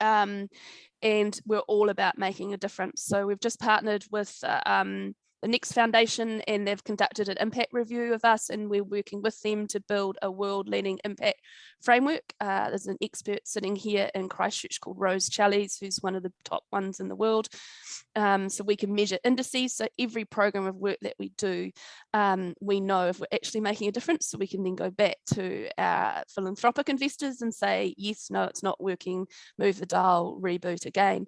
Um, and we're all about making a difference. So we've just partnered with uh, um, the Next Foundation and they've conducted an impact review of us and we're working with them to build a world leading impact framework. Uh, there's an expert sitting here in Christchurch called Rose Challies, who's one of the top ones in the world. Um, so we can measure indices. So every program of work that we do, um, we know if we're actually making a difference. So we can then go back to our philanthropic investors and say, yes, no, it's not working, move the dial, reboot again.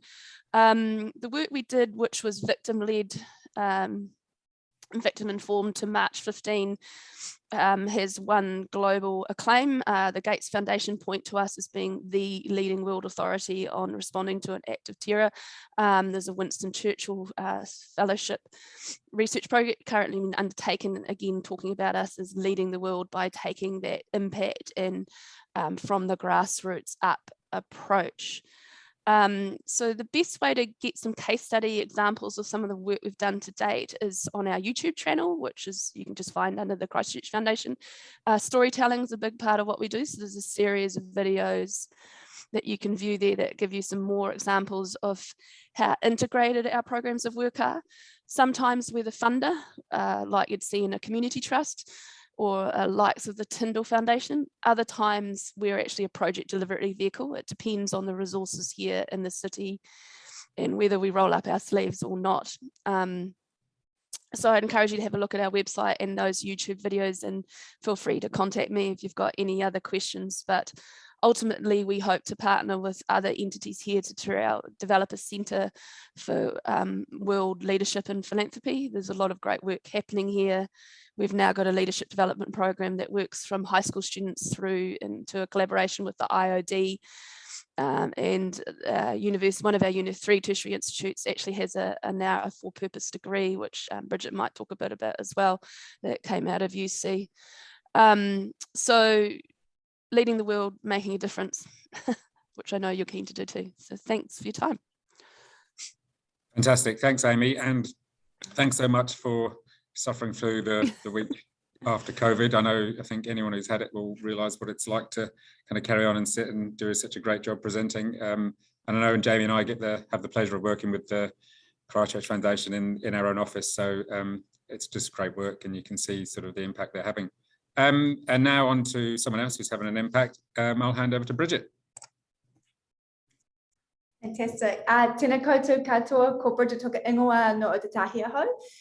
Um, the work we did, which was victim led um, victim informed to March 15 um, has won global acclaim. Uh, the Gates Foundation point to us as being the leading world authority on responding to an act of terror. Um, there's a Winston Churchill uh, Fellowship research project currently undertaken, again, talking about us as leading the world by taking that impact and um, from the grassroots up approach. Um, so the best way to get some case study examples of some of the work we've done to date is on our YouTube channel, which is you can just find under the Christchurch Foundation. Uh, storytelling is a big part of what we do. So there's a series of videos that you can view there that give you some more examples of how integrated our programs of work are. Sometimes we're the funder, uh, like you'd see in a community trust, or uh, likes of the Tindall Foundation. Other times we're actually a project delivery vehicle. It depends on the resources here in the city and whether we roll up our sleeves or not. Um, so I'd encourage you to have a look at our website and those YouTube videos and feel free to contact me if you've got any other questions. But ultimately, we hope to partner with other entities here to, develop a centre for um, world leadership and philanthropy. There's a lot of great work happening here. We've now got a leadership development program that works from high school students through into a collaboration with the IOD um, and uh, university, one of our Unit 3 tertiary institutes actually has a, a now a for-purpose degree, which um, Bridget might talk a bit about as well, that came out of UC. Um, so leading the world, making a difference, which I know you're keen to do too. So thanks for your time. Fantastic. Thanks, Amy. And thanks so much for suffering through the, the week after COVID. I know, I think anyone who's had it will realize what it's like to kind of carry on and sit and do such a great job presenting. Um, and I know and Jamie and I get the have the pleasure of working with the Christchurch Foundation in, in our own office. So um, it's just great work and you can see sort of the impact they're having. Um, and now on to someone else who's having an impact. Um, I'll hand over to Bridget. Fantastic. Uh, tēnā koutou katoa, ko Bridget toka ingoa no o te tahi.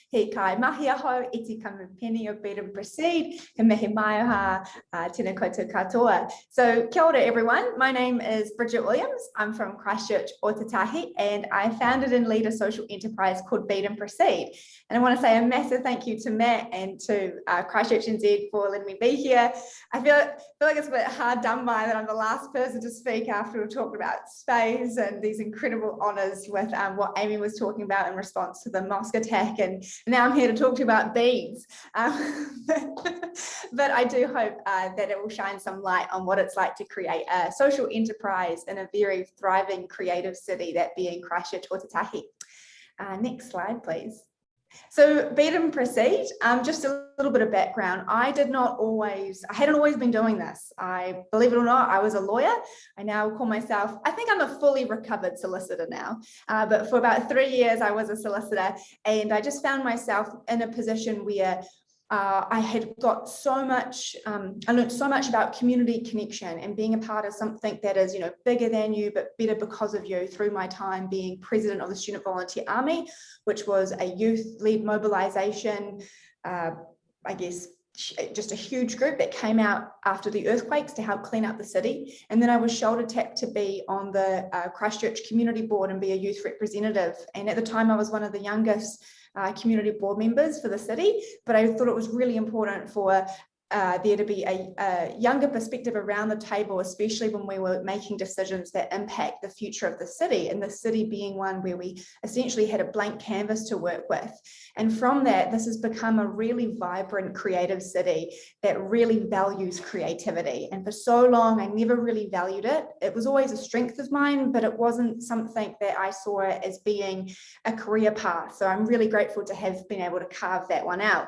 He kai mahi aho, iti kamupeni o Bead and Proceed, he mehe mai aha, uh, tēnā koutou katoa. So kia ora everyone, my name is Bridget Williams. I'm from Christchurch, Ōtautahi, and I founded and lead a social enterprise called Bead and Proceed. And I want to say a massive thank you to Matt and to uh, Christchurch NZ for letting me be here. I feel, feel like it's a bit hard done by that I'm the last person to speak after we've talked about space and these incredible honors with um, what Amy was talking about in response to the mosque attack. And now I'm here to talk to you about beads. Um, but I do hope uh, that it will shine some light on what it's like to create a social enterprise in a very thriving creative city, that being Christchurch Ōtautahi. Uh, next slide, please. So bead and proceed, um, just a little bit of background. I did not always, I hadn't always been doing this. I, believe it or not, I was a lawyer. I now call myself, I think I'm a fully recovered solicitor now, uh, but for about three years I was a solicitor and I just found myself in a position where uh, I had got so much, um, I learned so much about community connection and being a part of something that is, you know, bigger than you, but better because of you through my time being president of the Student Volunteer Army, which was a youth-led mobilization, uh, I guess, just a huge group that came out after the earthquakes to help clean up the city. And then I was shoulder tapped to be on the uh, Christchurch Community Board and be a youth representative. And at the time I was one of the youngest uh, community board members for the city, but I thought it was really important for uh, there to be a, a, younger perspective around the table, especially when we were making decisions that impact the future of the city and the city being one where we essentially had a blank canvas to work with. And from that, this has become a really vibrant creative city that really values creativity. And for so long, I never really valued it. It was always a strength of mine, but it wasn't something that I saw as being a career path. So I'm really grateful to have been able to carve that one out.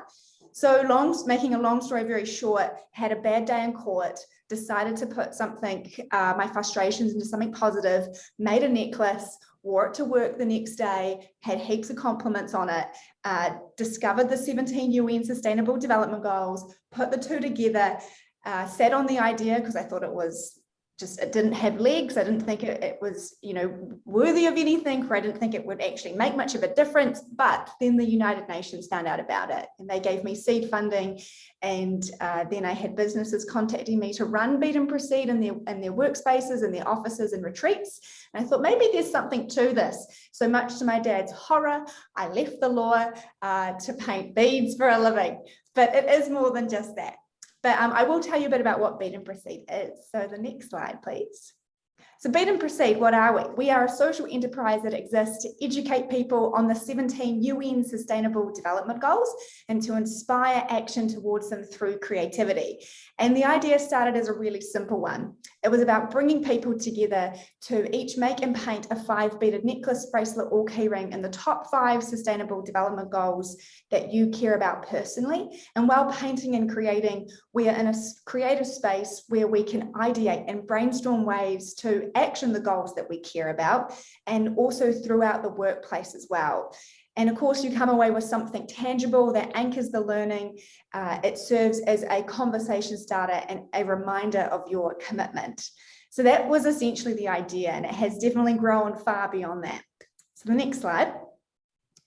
So long, making a long story very short, had a bad day in court, decided to put something, uh, my frustrations into something positive, made a necklace, wore it to work the next day, had heaps of compliments on it, uh, discovered the 17 UN Sustainable Development Goals, put the two together, uh, sat on the idea because I thought it was just it didn't have legs. I didn't think it, it, was, you know, worthy of anything, or I didn't think it would actually make much of a difference. But then the United Nations found out about it and they gave me seed funding. And uh, then I had businesses contacting me to run Bead and Proceed in their, in their workspaces and their offices and retreats. And I thought maybe there's something to this. So much to my dad's horror, I left the law uh, to paint beads for a living. But it is more than just that. But um, I will tell you a bit about what Bead and Proceed is. So the next slide, please. So Bead and Proceed, what are we? We are a social enterprise that exists to educate people on the 17 UN Sustainable Development Goals and to inspire action towards them through creativity. And the idea started as a really simple one. It was about bringing people together to each make and paint a five beaded necklace, bracelet or keyring in the top five sustainable development goals that you care about personally. And while painting and creating, we are in a creative space where we can ideate and brainstorm ways to action the goals that we care about and also throughout the workplace as well. And of course, you come away with something tangible that anchors the learning. Uh, it serves as a conversation starter and a reminder of your commitment. So that was essentially the idea, and it has definitely grown far beyond that. So the next slide.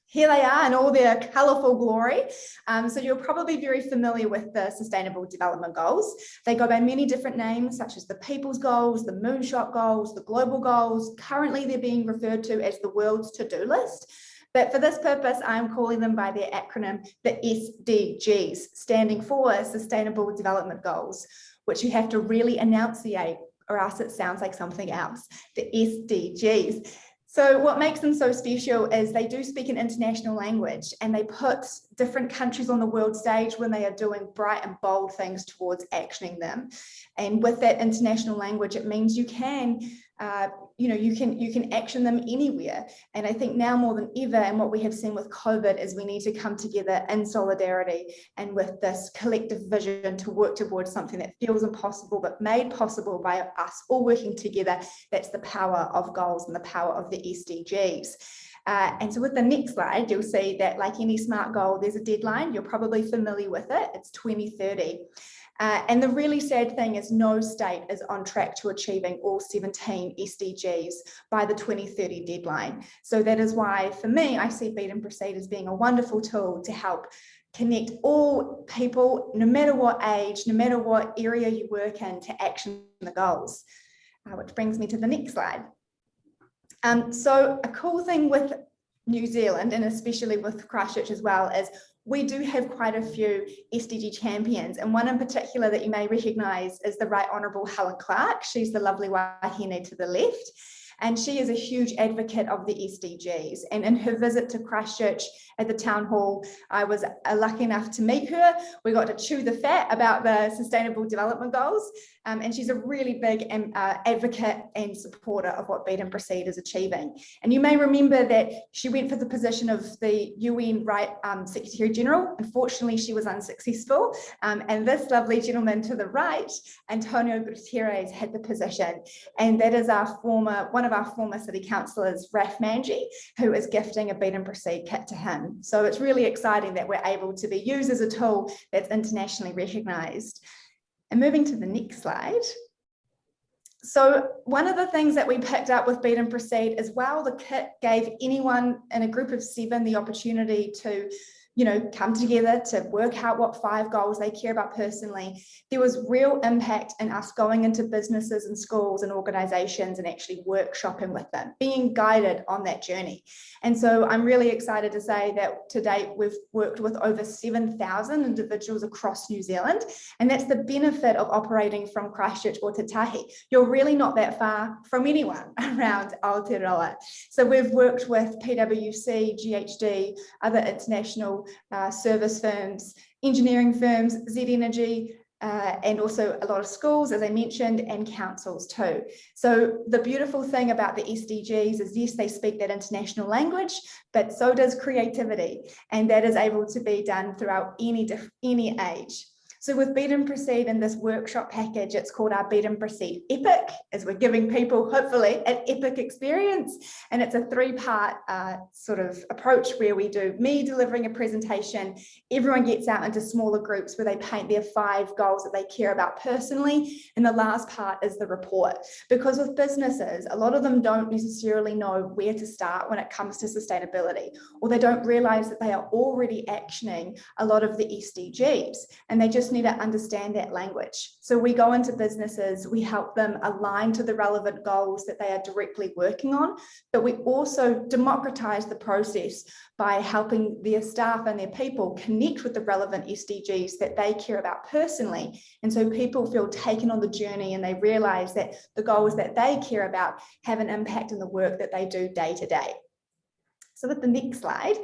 Here they are in all their colourful glory. Um, so you're probably very familiar with the Sustainable Development Goals. They go by many different names, such as the People's Goals, the Moonshot Goals, the Global Goals. Currently, they're being referred to as the World's To-Do List. But for this purpose, I'm calling them by their acronym, the SDGs, standing for Sustainable Development Goals, which you have to really enunciate or else it sounds like something else, the SDGs. So what makes them so special is they do speak an international language and they put different countries on the world stage when they are doing bright and bold things towards actioning them. And with that international language, it means you can uh, you know, you can you can action them anywhere. And I think now more than ever, and what we have seen with COVID is we need to come together in solidarity and with this collective vision to work towards something that feels impossible, but made possible by us all working together. That's the power of goals and the power of the SDGs. Uh, and so with the next slide, you'll see that like any SMART goal, there's a deadline. You're probably familiar with it. It's 2030. Uh, and the really sad thing is no state is on track to achieving all 17 SDGs by the 2030 deadline. So that is why for me, I see Bead and Proceed as being a wonderful tool to help connect all people, no matter what age, no matter what area you work in to action the goals, uh, which brings me to the next slide. Um, so a cool thing with New Zealand and especially with Christchurch as well is we do have quite a few SDG champions and one in particular that you may recognise is the Right Honourable Helen Clark. She's the lovely wahine to the left and she is a huge advocate of the SDGs. And in her visit to Christchurch at the town hall, I was uh, lucky enough to meet her. We got to chew the fat about the sustainable development goals. Um, and she's a really big um, uh, advocate and supporter of what Bead and Proceed is achieving. And you may remember that she went for the position of the UN Right um, Secretary General. Unfortunately, she was unsuccessful. Um, and this lovely gentleman to the right, António Guterres, had the position. And that is our former, one of our former city councillors, Raf Manji, who is gifting a Bead and Proceed kit to him. So it's really exciting that we're able to be used as a tool that's internationally recognised. And moving to the next slide. So one of the things that we picked up with Bead and Proceed is while the kit gave anyone in a group of seven the opportunity to you know, come together to work out what five goals they care about personally. There was real impact in us going into businesses and schools and organizations and actually workshopping with them, being guided on that journey. And so I'm really excited to say that to date we've worked with over 7,000 individuals across New Zealand. And that's the benefit of operating from Christchurch or Te Tahi. You're really not that far from anyone around Aotearoa. So we've worked with PwC, GHD, other international uh, service firms, engineering firms, Z Energy, uh, and also a lot of schools, as I mentioned, and councils too. So the beautiful thing about the SDGs is yes, they speak that international language, but so does creativity. And that is able to be done throughout any, any age. So with Bead and Proceed in this workshop package, it's called our Bead and Proceed Epic, as we're giving people, hopefully, an epic experience. And it's a three-part uh, sort of approach where we do me delivering a presentation, everyone gets out into smaller groups where they paint their five goals that they care about personally. And the last part is the report. Because with businesses, a lot of them don't necessarily know where to start when it comes to sustainability, or they don't realize that they are already actioning a lot of the SDGs. And they just need to understand that language. So we go into businesses, we help them align to the relevant goals that they are directly working on, but we also democratize the process by helping their staff and their people connect with the relevant SDGs that they care about personally. And so people feel taken on the journey and they realize that the goals that they care about have an impact in the work that they do day to day. So with the next slide,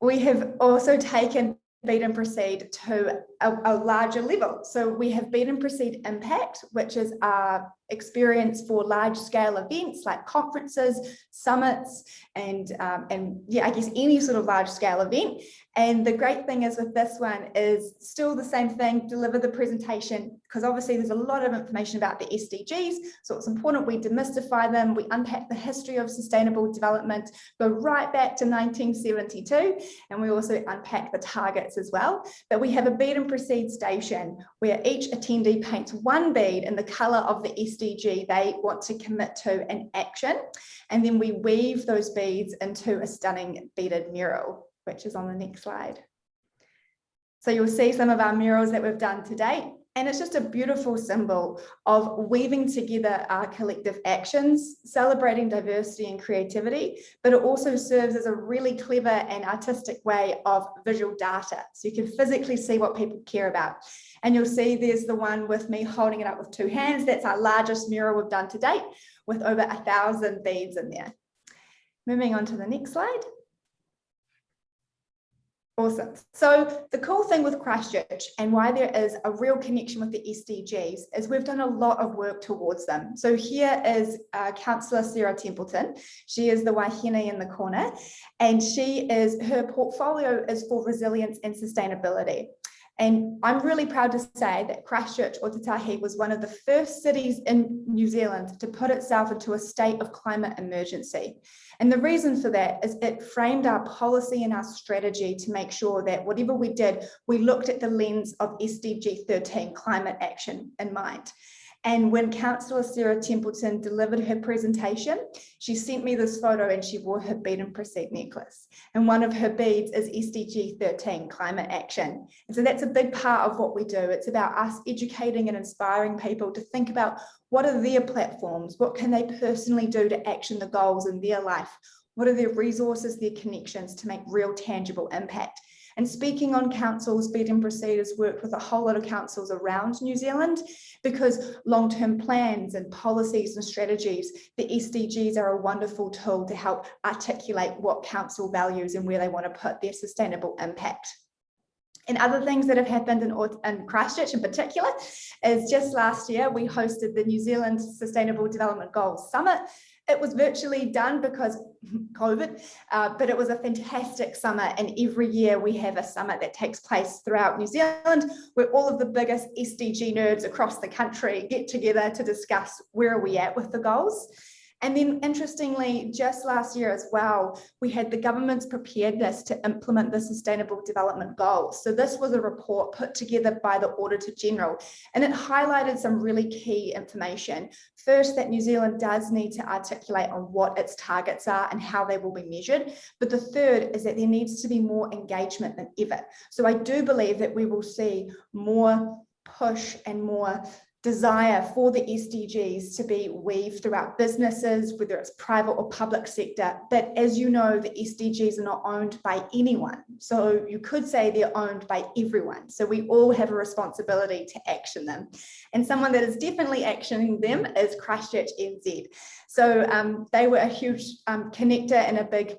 we have also taken Bead and Proceed to a, a larger level. So we have Bead and Proceed Impact, which is our experience for large scale events like conferences, summits, and, um, and yeah, I guess any sort of large scale event. And the great thing is with this one is still the same thing, deliver the presentation, because obviously there's a lot of information about the SDGs. So it's important we demystify them, we unpack the history of sustainable development, go right back to 1972, and we also unpack the targets as well. But we have a bead and proceed station where each attendee paints one bead in the color of the SDG they want to commit to an action. And then we weave those beads into a stunning beaded mural which is on the next slide. So you'll see some of our murals that we've done to date. And it's just a beautiful symbol of weaving together our collective actions, celebrating diversity and creativity, but it also serves as a really clever and artistic way of visual data. So you can physically see what people care about. And you'll see there's the one with me holding it up with two hands. That's our largest mural we've done to date with over a thousand beads in there. Moving on to the next slide. Awesome. So the cool thing with Christchurch and why there is a real connection with the SDGs is we've done a lot of work towards them. So here is uh, Councillor Sara Templeton. She is the Wahine in the corner and she is, her portfolio is for resilience and sustainability. And I'm really proud to say that Christchurch Ōtautahi was one of the first cities in New Zealand to put itself into a state of climate emergency. And the reason for that is it framed our policy and our strategy to make sure that whatever we did, we looked at the lens of SDG 13 climate action in mind. And when Councillor Sara Templeton delivered her presentation, she sent me this photo and she wore her bead and proceed necklace. And one of her beads is SDG 13, climate action. And so that's a big part of what we do. It's about us educating and inspiring people to think about what are their platforms? What can they personally do to action the goals in their life? What are their resources, their connections to make real tangible impact? And speaking on councils, Proceed has worked with a whole lot of councils around New Zealand because long-term plans and policies and strategies, the SDGs are a wonderful tool to help articulate what council values and where they want to put their sustainable impact. And other things that have happened in, in Christchurch in particular is just last year, we hosted the New Zealand Sustainable Development Goals Summit. It was virtually done because COVID, uh, but it was a fantastic summer. And every year we have a summit that takes place throughout New Zealand where all of the biggest SDG nerds across the country get together to discuss where are we at with the goals. And then interestingly, just last year as well, we had the government's preparedness to implement the Sustainable Development Goals. So this was a report put together by the Auditor General, and it highlighted some really key information. First, that New Zealand does need to articulate on what its targets are and how they will be measured. But the third is that there needs to be more engagement than ever. So I do believe that we will see more push and more desire for the SDGs to be weaved throughout businesses, whether it's private or public sector. But as you know, the SDGs are not owned by anyone. So you could say they're owned by everyone. So we all have a responsibility to action them. And someone that is definitely actioning them is Christchurch NZ. So um, they were a huge um, connector and a big,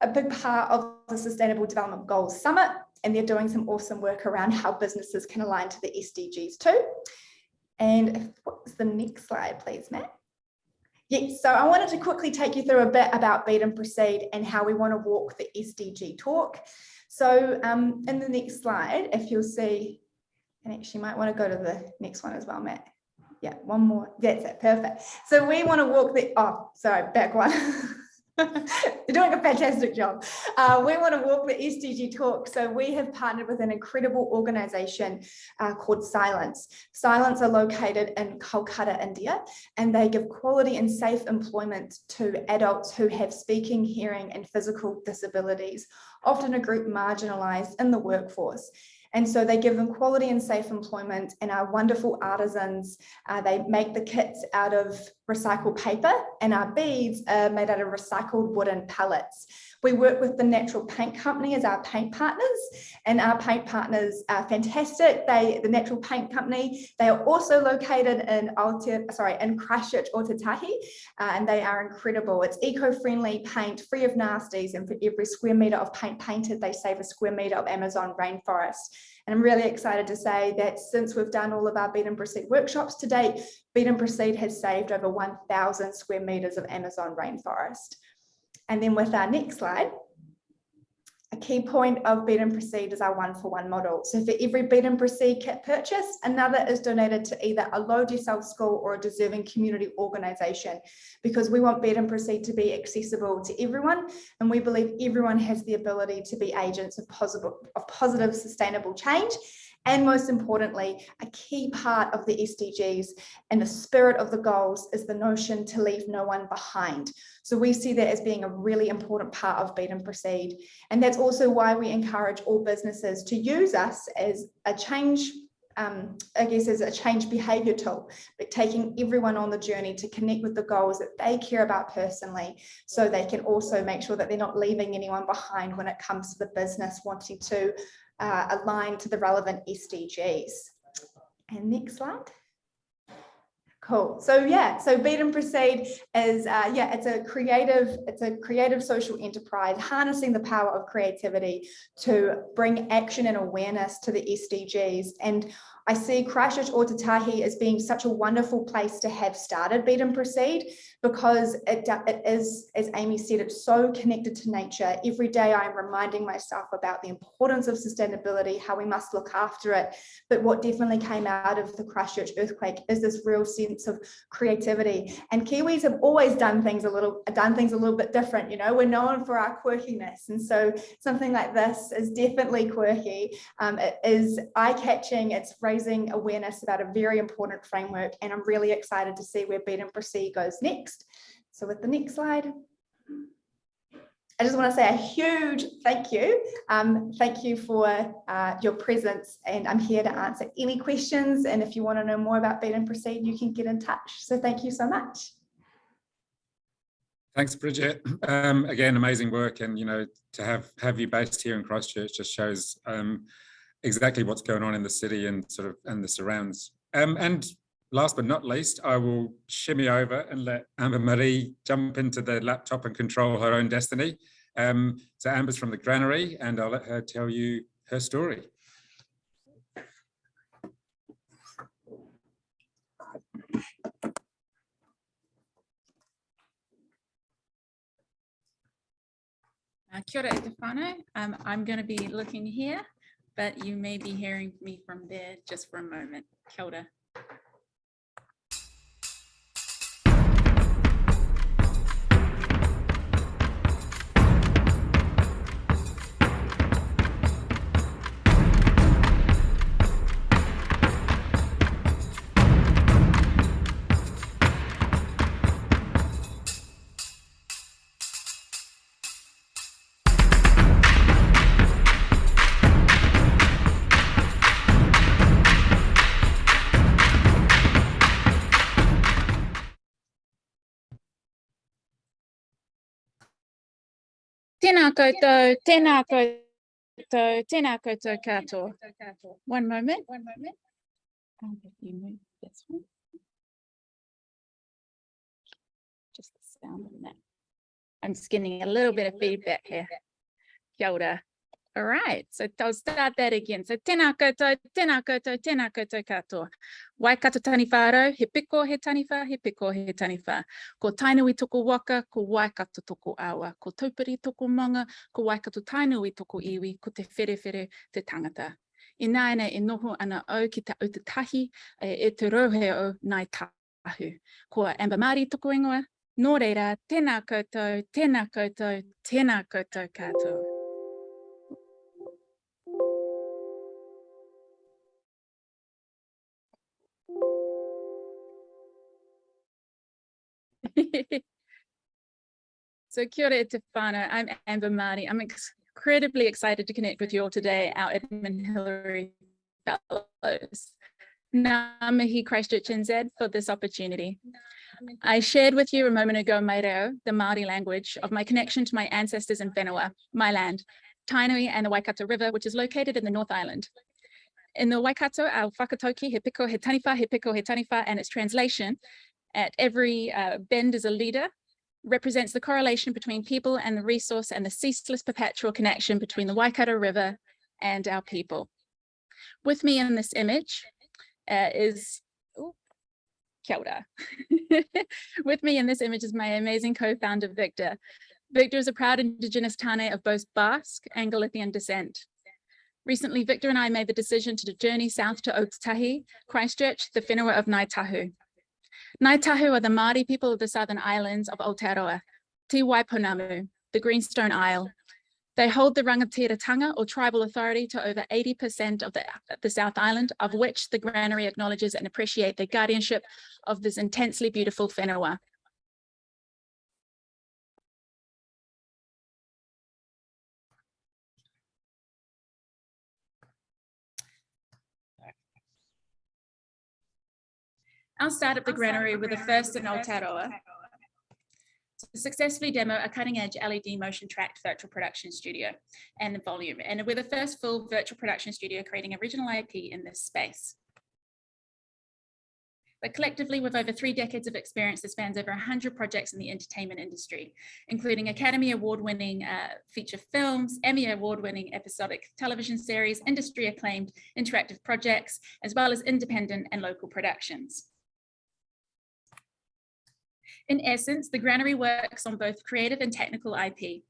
a big part of the Sustainable Development Goals Summit. And they're doing some awesome work around how businesses can align to the SDGs too. And what's the next slide, please, Matt? Yes, so I wanted to quickly take you through a bit about Bead and Proceed and how we want to walk the SDG talk. So um, in the next slide, if you'll see, and actually might want to go to the next one as well, Matt. Yeah, one more. That's it. Perfect. So we want to walk the, oh, sorry, back one. You're doing a fantastic job. Uh, we want to walk the SDG talk. So we have partnered with an incredible organization uh, called Silence. Silence are located in Kolkata, India, and they give quality and safe employment to adults who have speaking, hearing, and physical disabilities, often a group marginalized in the workforce. And so they give them quality and safe employment and our wonderful artisans, uh, they make the kits out of recycled paper and our beads are made out of recycled wooden pallets. We work with the Natural Paint Company as our paint partners and our paint partners are fantastic. They, the Natural Paint Company, they are also located in Alter, sorry, in Christchurch, Ōtautahi, uh, and they are incredible. It's eco-friendly paint, free of nasties, and for every square meter of paint painted, they save a square meter of Amazon rainforest. And I'm really excited to say that since we've done all of our Bead and Proceed workshops to date, Bead and Proceed has saved over 1,000 square meters of Amazon rainforest. And then with our next slide, a key point of Bead and Proceed is our one for one model. So for every Bead and Proceed kit purchase, another is donated to either a low decile school or a deserving community organisation because we want Bead and Proceed to be accessible to everyone. And we believe everyone has the ability to be agents of positive, of positive sustainable change. And most importantly, a key part of the SDGs and the spirit of the goals is the notion to leave no one behind. So we see that as being a really important part of Bead and Proceed. And that's also why we encourage all businesses to use us as a change um, I guess as a change behavior tool, but taking everyone on the journey to connect with the goals that they care about personally, so they can also make sure that they're not leaving anyone behind when it comes to the business wanting to uh, align to the relevant SDGs. And next slide. Cool. So yeah, so Bead and Proceed is uh, yeah, it's a creative, it's a creative social enterprise harnessing the power of creativity to bring action and awareness to the SDGs. And I see Christchurch Ōtautahi as being such a wonderful place to have started Bead and Proceed because it, it is, as Amy said, it's so connected to nature. Every day I'm reminding myself about the importance of sustainability, how we must look after it. But what definitely came out of the Christchurch earthquake is this real sense of creativity. And Kiwis have always done things a little, done things a little bit different. You know, we're known for our quirkiness. And so something like this is definitely quirky. Um, it is eye-catching. It's raising awareness about a very important framework. And I'm really excited to see where Bead and Proceed goes next. So with the next slide. I just want to say a huge thank you. Um, thank you for uh, your presence and I'm here to answer any questions. And if you want to know more about Bead and Proceed, you can get in touch. So thank you so much. Thanks, Bridget. Um, again, amazing work. And, you know, to have, have you based here in Christchurch just shows um, exactly what's going on in the city and sort of and the surrounds. Um, and last but not least, I will shimmy over and let Amber Marie jump into the laptop and control her own destiny. Um, so Amber's from the granary and I'll let her tell you her story. Uh, kia ora. Um, I'm going to be looking here, but you may be hearing me from there just for a moment. Kia ora. Tēnā tēnā koutou, tēnā koutou katoa. One moment. One moment. Um, if you move this one. Just the sound on that. I'm just getting a little bit of feedback here. Kia ora. All right, so I'll start that again. So tēnā koutou, tēnā koutou, tēnā koutou katoa. Waikato taniwha whārau, he piko he taniwha, he piko he taniwha. Ko tainui toko waka, ko waikato toko awa. Ko taupiri toko manga, ko waikato tainui toko iwi, ko te wherewhere te tangata. E nāina e noho ana au ki te autatahi e, e te rauhe o nai tahu. Ko Amber Māori toko ingoa, nō reira, tēnā koutou, tēnā koutou, tēnā koutou katoa. So kia ora. I'm Amber Marie. I'm incredibly excited to connect with you all today, our Edmund Hillary Fellows. Ngā mihi Christchurch NZ for this opportunity. I shared with you a moment ago, mai reo, the Māori language of my connection to my ancestors in Whenua, my land, Tainui and the Waikato River, which is located in the North Island. In the Waikato, our whakatauki, he piko he taniwha, he piko he taniwha, and its translation at every uh, bend is a leader, represents the correlation between people and the resource and the ceaseless perpetual connection between the Waikato River and our people. With me in this image uh, is, ooh, kia ora. With me in this image is my amazing co-founder, Victor. Victor is a proud Indigenous Tane of both Basque and Galician descent. Recently, Victor and I made the decision to journey south to Ōtautahi, Christchurch, the whenua of Ngāi Tahu. Ngāi Tahu are the Māori people of the southern islands of Aotearoa, Te Waipounamu, the Greenstone Isle. They hold the rangatiratanga or tribal authority to over 80% of the, the South Island, of which the granary acknowledges and appreciate the guardianship of this intensely beautiful whenua. I'll start at the granary with the first in Aotearoa to successfully demo a cutting edge LED motion tracked virtual production studio and the volume. And we're the first full virtual production studio creating original IP in this space. But collectively, with over three decades of experience that spans over 100 projects in the entertainment industry, including Academy Award-winning uh, feature films, Emmy Award-winning episodic television series, industry acclaimed interactive projects, as well as independent and local productions. In essence, the granary works on both creative and technical IP.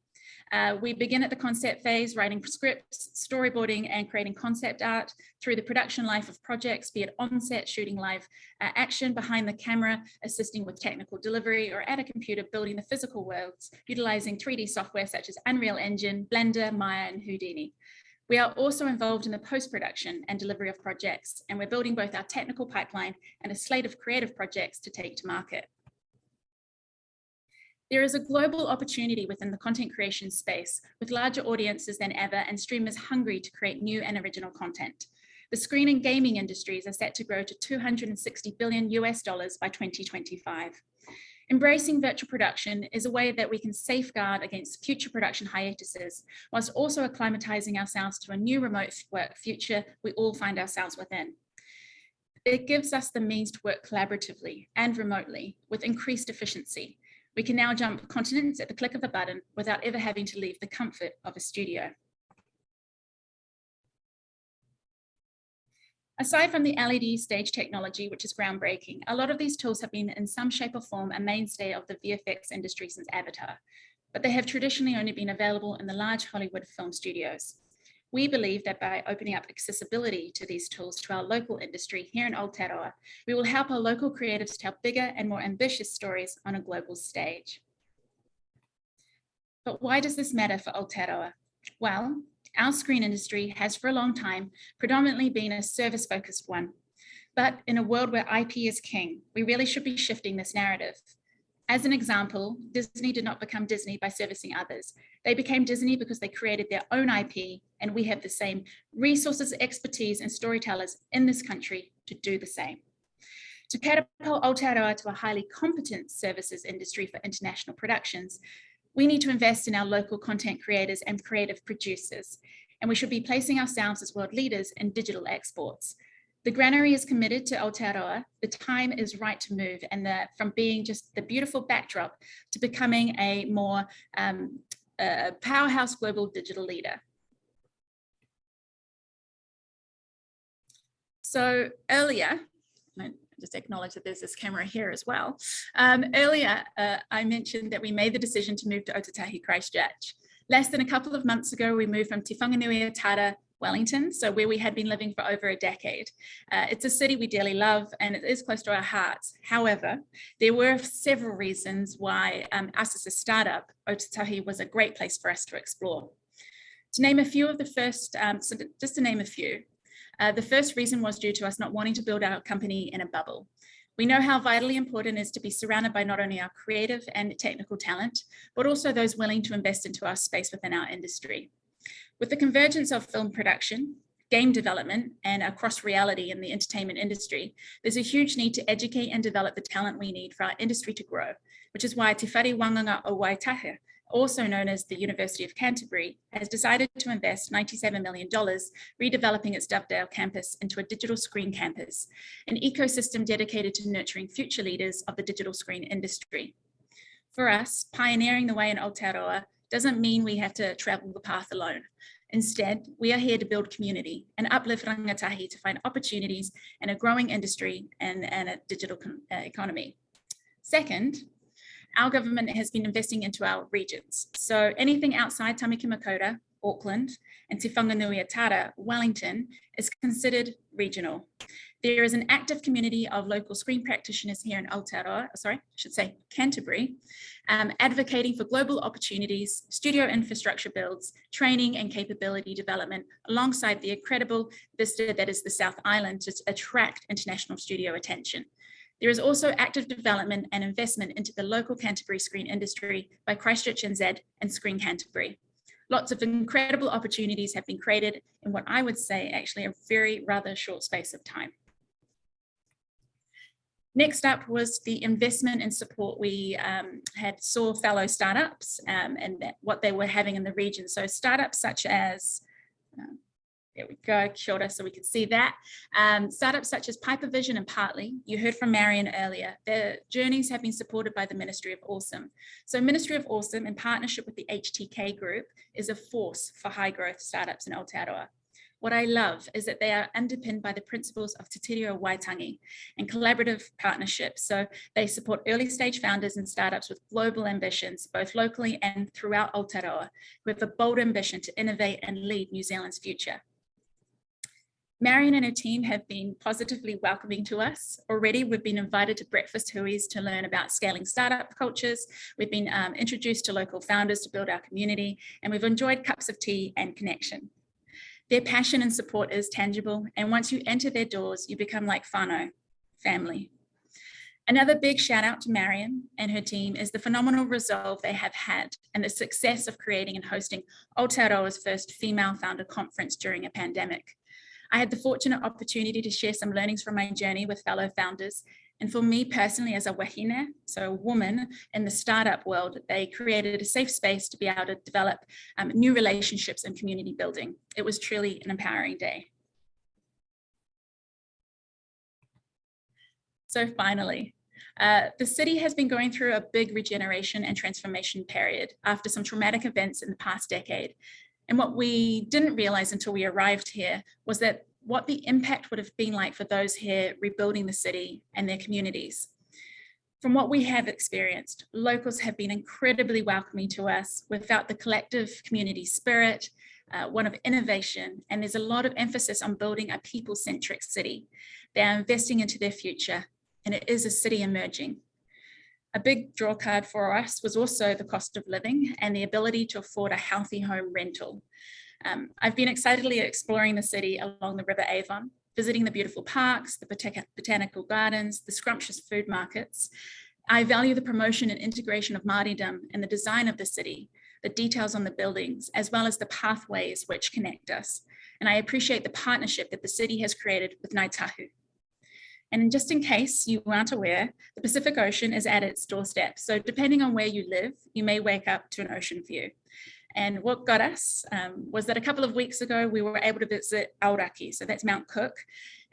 Uh, we begin at the concept phase, writing scripts, storyboarding, and creating concept art through the production life of projects, be it on-set shooting live uh, action, behind the camera, assisting with technical delivery, or at a computer building the physical worlds, utilizing 3D software such as Unreal Engine, Blender, Maya, and Houdini. We are also involved in the post-production and delivery of projects, and we're building both our technical pipeline and a slate of creative projects to take to market. There is a global opportunity within the content creation space with larger audiences than ever and streamers hungry to create new and original content. The screen and gaming industries are set to grow to 260 billion US dollars by 2025. Embracing virtual production is a way that we can safeguard against future production hiatuses, whilst also acclimatizing ourselves to a new remote work future we all find ourselves within. It gives us the means to work collaboratively and remotely with increased efficiency, we can now jump continents at the click of a button without ever having to leave the comfort of a studio. Aside from the LED stage technology, which is groundbreaking, a lot of these tools have been in some shape or form a mainstay of the VFX industry since Avatar, but they have traditionally only been available in the large Hollywood film studios. We believe that by opening up accessibility to these tools to our local industry here in Aotearoa, we will help our local creatives tell bigger and more ambitious stories on a global stage. But why does this matter for Aotearoa? Well, our screen industry has for a long time predominantly been a service focused one. But in a world where IP is king, we really should be shifting this narrative. As an example, Disney did not become Disney by servicing others. They became Disney because they created their own IP and we have the same resources, expertise and storytellers in this country to do the same. To catapult Aotearoa to a highly competent services industry for international productions, we need to invest in our local content creators and creative producers, and we should be placing ourselves as world leaders in digital exports. The granary is committed to Aotearoa. The time is right to move and from being just the beautiful backdrop to becoming a more um, uh, powerhouse global digital leader. So earlier, I just acknowledge that there's this camera here as well. Um, earlier, uh, I mentioned that we made the decision to move to Ōtautahi Christchurch. Less than a couple of months ago, we moved from Te Whanganui Tara Wellington, so where we had been living for over a decade. Uh, it's a city we dearly love and it is close to our hearts. However, there were several reasons why um, us as a startup, Ōtautahi was a great place for us to explore. To name a few of the first, um, so just to name a few, uh, the first reason was due to us not wanting to build our company in a bubble. We know how vitally important it is to be surrounded by not only our creative and technical talent, but also those willing to invest into our space within our industry. With the convergence of film production, game development and across reality in the entertainment industry, there's a huge need to educate and develop the talent we need for our industry to grow, which is why Te Whare Wānanga o Waitaha, also known as the University of Canterbury, has decided to invest $97 million redeveloping its Dovedale campus into a digital screen campus, an ecosystem dedicated to nurturing future leaders of the digital screen industry. For us, pioneering the way in Aotearoa doesn't mean we have to travel the path alone. Instead, we are here to build community and uplift rangatahi to find opportunities in a growing industry and, and a digital uh, economy. Second, our government has been investing into our regions. So anything outside Tamaki Makaurau, Auckland, and Te Whanganui-a-Tara, Wellington, is considered regional. There is an active community of local screen practitioners here in Aotearoa, sorry, I should say Canterbury, um, advocating for global opportunities, studio infrastructure builds, training and capability development, alongside the incredible vista that is the South Island to attract international studio attention. There is also active development and investment into the local Canterbury screen industry by Christchurch NZ and Screen Canterbury. Lots of incredible opportunities have been created in what I would say actually a very rather short space of time. Next up was the investment and support we um, had saw fellow startups um, and that, what they were having in the region. So startups such as, um, there we go, kia so we can see that. Um, startups such as Pyper Vision and Partly, you heard from Marian earlier, their journeys have been supported by the Ministry of Awesome. So Ministry of Awesome in partnership with the HTK group is a force for high growth startups in Aotearoa. What I love is that they are underpinned by the principles of Te Tiriti Waitangi and collaborative partnerships. So they support early stage founders and startups with global ambitions, both locally and throughout Aotearoa, who have a bold ambition to innovate and lead New Zealand's future. Marian and her team have been positively welcoming to us. Already, we've been invited to breakfast hui's to learn about scaling startup cultures. We've been um, introduced to local founders to build our community, and we've enjoyed cups of tea and connection. Their passion and support is tangible, and once you enter their doors, you become like whānau, family. Another big shout out to Marian and her team is the phenomenal resolve they have had and the success of creating and hosting Aotearoa's first female founder conference during a pandemic. I had the fortunate opportunity to share some learnings from my journey with fellow founders and for me personally as a wahine, so a woman in the startup world, they created a safe space to be able to develop um, new relationships and community building. It was truly an empowering day. So finally, uh, the city has been going through a big regeneration and transformation period after some traumatic events in the past decade. And what we didn't realize until we arrived here was that what the impact would have been like for those here rebuilding the city and their communities. From what we have experienced, locals have been incredibly welcoming to us without the collective community spirit, uh, one of innovation, and there's a lot of emphasis on building a people-centric city. They're investing into their future, and it is a city emerging. A big draw card for us was also the cost of living and the ability to afford a healthy home rental. Um, I've been excitedly exploring the city along the River Avon, visiting the beautiful parks, the bot botanical gardens, the scrumptious food markets. I value the promotion and integration of Māoridom in the design of the city, the details on the buildings, as well as the pathways which connect us. And I appreciate the partnership that the city has created with Ngāi Tahu. And just in case you aren't aware, the Pacific Ocean is at its doorstep. So depending on where you live, you may wake up to an ocean view. And what got us um, was that a couple of weeks ago, we were able to visit Aoraki, so that's Mount Cook,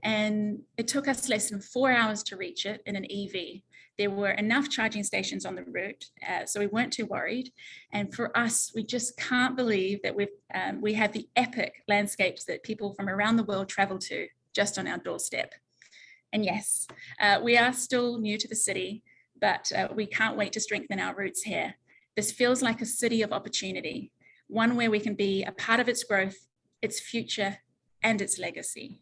and it took us less than four hours to reach it in an EV. There were enough charging stations on the route, uh, so we weren't too worried. And for us, we just can't believe that we've, um, we have the epic landscapes that people from around the world travel to just on our doorstep. And yes, uh, we are still new to the city, but uh, we can't wait to strengthen our roots here. This feels like a city of opportunity, one where we can be a part of its growth, its future, and its legacy.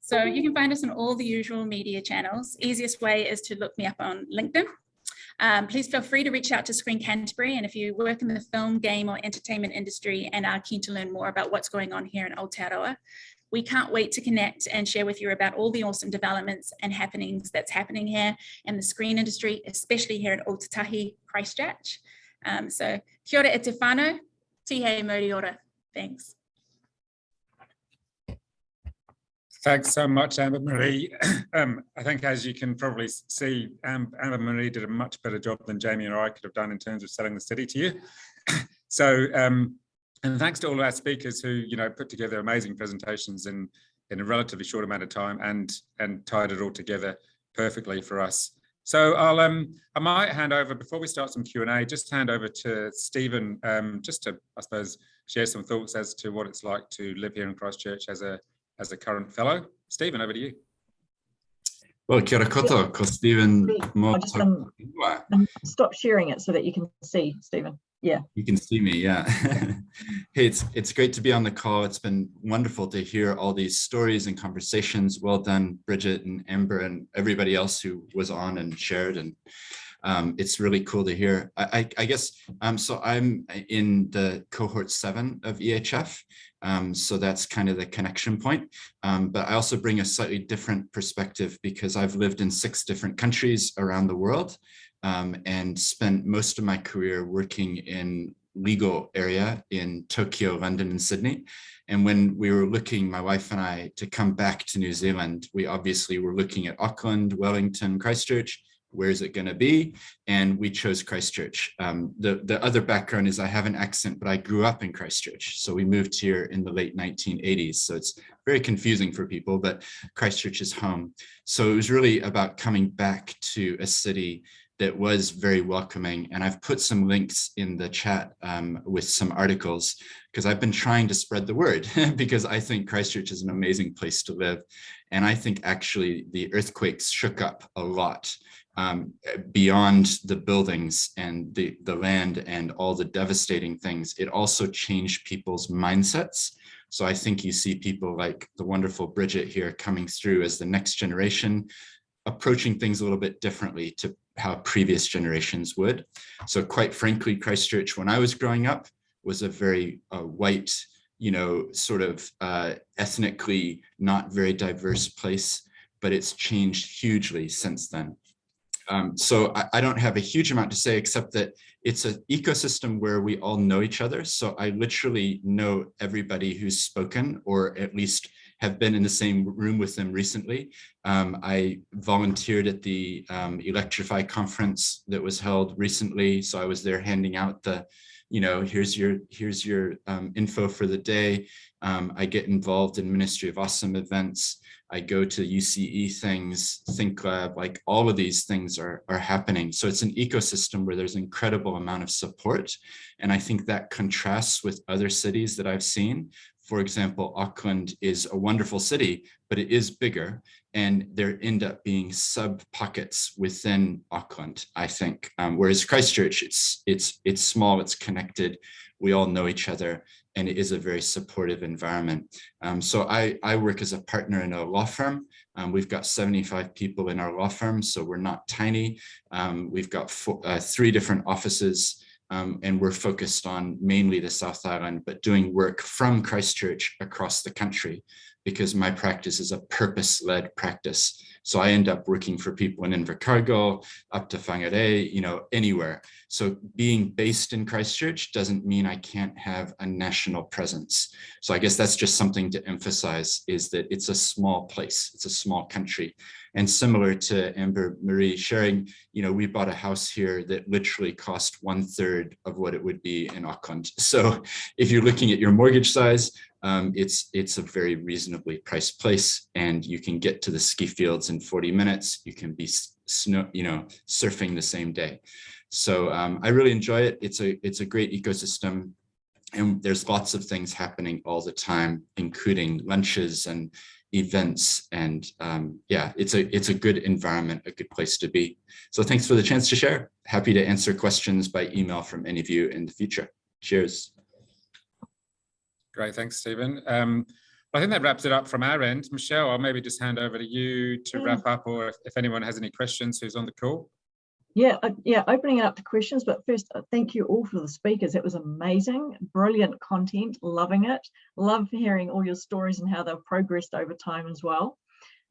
So you can find us on all the usual media channels. Easiest way is to look me up on LinkedIn. Um, please feel free to reach out to Screen Canterbury. And if you work in the film, game or entertainment industry and are keen to learn more about what's going on here in Aotearoa, we can't wait to connect and share with you about all the awesome developments and happenings that's happening here in the screen industry, especially here at Ōtautahi Christchurch. Um, so kia ora e te whānau, tihe ora. Thanks. Thanks so much, Amber Marie. Um, I think as you can probably see, um, Amber Marie did a much better job than Jamie or I could have done in terms of selling the city to you. so um, and thanks to all of our speakers who, you know, put together amazing presentations in, in a relatively short amount of time and, and tied it all together perfectly for us. So I'll um I might hand over before we start some Q and A. Just hand over to Stephen, um, just to I suppose share some thoughts as to what it's like to live here in Christchurch as a as a current fellow. Stephen, over to you. Well, kia ora koto, ko Stephen I'll just, um. Um, Stop sharing it so that you can see, Stephen. Yeah. You can see me, yeah. hey, it's it's great to be on the call. It's been wonderful to hear all these stories and conversations. Well done, Bridget and Amber and everybody else who was on and shared. And um, it's really cool to hear. I, I, I guess, um, so I'm in the cohort seven of EHF. Um, so that's kind of the connection point. Um, but I also bring a slightly different perspective because I've lived in six different countries around the world um, and spent most of my career working in legal area in Tokyo, London, and Sydney. And when we were looking, my wife and I, to come back to New Zealand, we obviously were looking at Auckland, Wellington, Christchurch, where is it going to be? And we chose Christchurch. Um, the, the other background is I have an accent, but I grew up in Christchurch. So we moved here in the late 1980s. So it's very confusing for people, but Christchurch is home. So it was really about coming back to a city that was very welcoming. And I've put some links in the chat um, with some articles because I've been trying to spread the word because I think Christchurch is an amazing place to live. And I think actually the earthquakes shook up a lot um, beyond the buildings and the, the land and all the devastating things. It also changed people's mindsets. So I think you see people like the wonderful Bridget here coming through as the next generation approaching things a little bit differently to how previous generations would. So quite frankly, Christchurch, when I was growing up, was a very uh, white, you know, sort of uh, ethnically not very diverse place, but it's changed hugely since then. Um, so I, I, don't have a huge amount to say, except that it's an ecosystem where we all know each other. So I literally know everybody who's spoken, or at least have been in the same room with them recently. Um, I volunteered at the um, Electrify conference that was held recently. So I was there handing out the, you know, here's your here's your um, info for the day. Um, I get involved in Ministry of Awesome events. I go to UCE things, Think Lab, like all of these things are, are happening. So it's an ecosystem where there's incredible amount of support. And I think that contrasts with other cities that I've seen for example, Auckland is a wonderful city, but it is bigger and there end up being sub pockets within Auckland, I think. Um, whereas Christchurch, it's, it's, it's small, it's connected, we all know each other, and it is a very supportive environment. Um, so I, I work as a partner in a law firm. Um, we've got 75 people in our law firm, so we're not tiny. Um, we've got four, uh, three different offices um, and we're focused on mainly the South Island, but doing work from Christchurch across the country because my practice is a purpose-led practice. So I end up working for people in Invercargill, up to Whangarei, you know, anywhere. So being based in Christchurch doesn't mean I can't have a national presence. So I guess that's just something to emphasize is that it's a small place, it's a small country. And similar to Amber Marie sharing, you know, we bought a house here that literally cost one third of what it would be in Auckland. So if you're looking at your mortgage size, um, it's it's a very reasonably priced place and you can get to the ski fields in 40 minutes. You can be snow, you know, surfing the same day. So um, I really enjoy it. It's a it's a great ecosystem and there's lots of things happening all the time, including lunches and events. And um, yeah, it's a it's a good environment, a good place to be. So thanks for the chance to share. Happy to answer questions by email from any of you in the future. Cheers. Great, thanks, Stephen. Um, I think that wraps it up from our end. Michelle, I'll maybe just hand over to you to wrap up, or if, if anyone has any questions who's on the call. Yeah, uh, yeah, opening it up to questions, but first, uh, thank you all for the speakers. It was amazing, brilliant content, loving it. Love hearing all your stories and how they've progressed over time as well.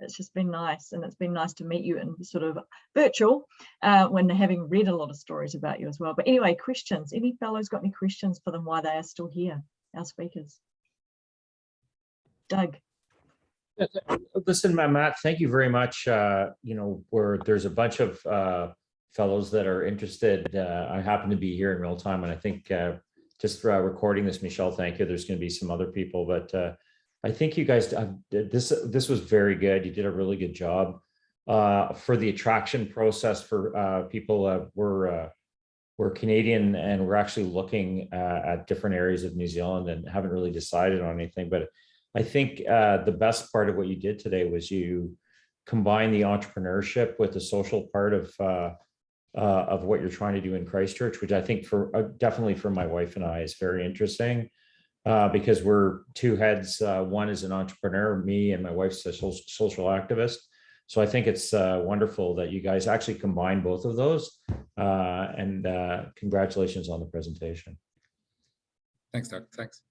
It's just been nice, and it's been nice to meet you in sort of virtual uh, when having read a lot of stories about you as well. But anyway, questions. Any fellows got any questions for them why they are still here? our speakers. Doug. Listen, Matt, thank you very much. Uh, you know, where there's a bunch of uh, fellows that are interested. Uh, I happen to be here in real time, and I think uh, just uh, recording this, Michelle, thank you. There's going to be some other people, but uh, I think you guys, this this was very good. You did a really good job. uh, for the attraction process for uh, people uh, we're uh, we're Canadian and we're actually looking uh, at different areas of New Zealand and haven't really decided on anything. But I think uh, the best part of what you did today was you combine the entrepreneurship with the social part of uh, of what you're trying to do in Christchurch, which I think for uh, definitely for my wife and I is very interesting uh, because we're two heads. Uh, one is an entrepreneur, me, and my wife's a social, activist. So I think it's uh, wonderful that you guys actually combine both of those. Uh, and congratulations on the presentation. Thanks, Doug. Thanks.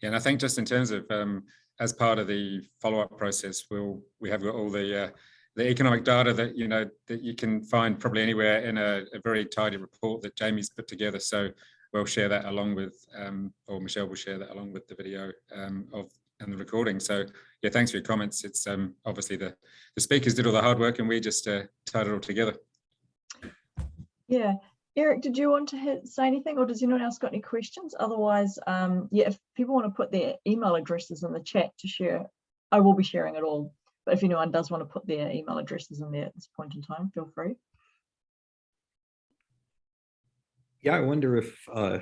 Yeah, and I think just in terms of um, as part of the follow-up process, we'll we have got all the the economic data that you know that you can find probably anywhere in a, a very tidy report that Jamie's put together. So we'll share that along with, um, or Michelle will share that along with the video um, of and the recording. So yeah, thanks for your comments. It's um, obviously the the speakers did all the hard work and we just uh, tied it all together. Yeah, Eric, did you want to hit, say anything or does anyone else got any questions? Otherwise, um, yeah, if people want to put their email addresses in the chat to share, I will be sharing it all. But if anyone does want to put their email addresses in there at this point in time, feel free. Yeah, I wonder if uh,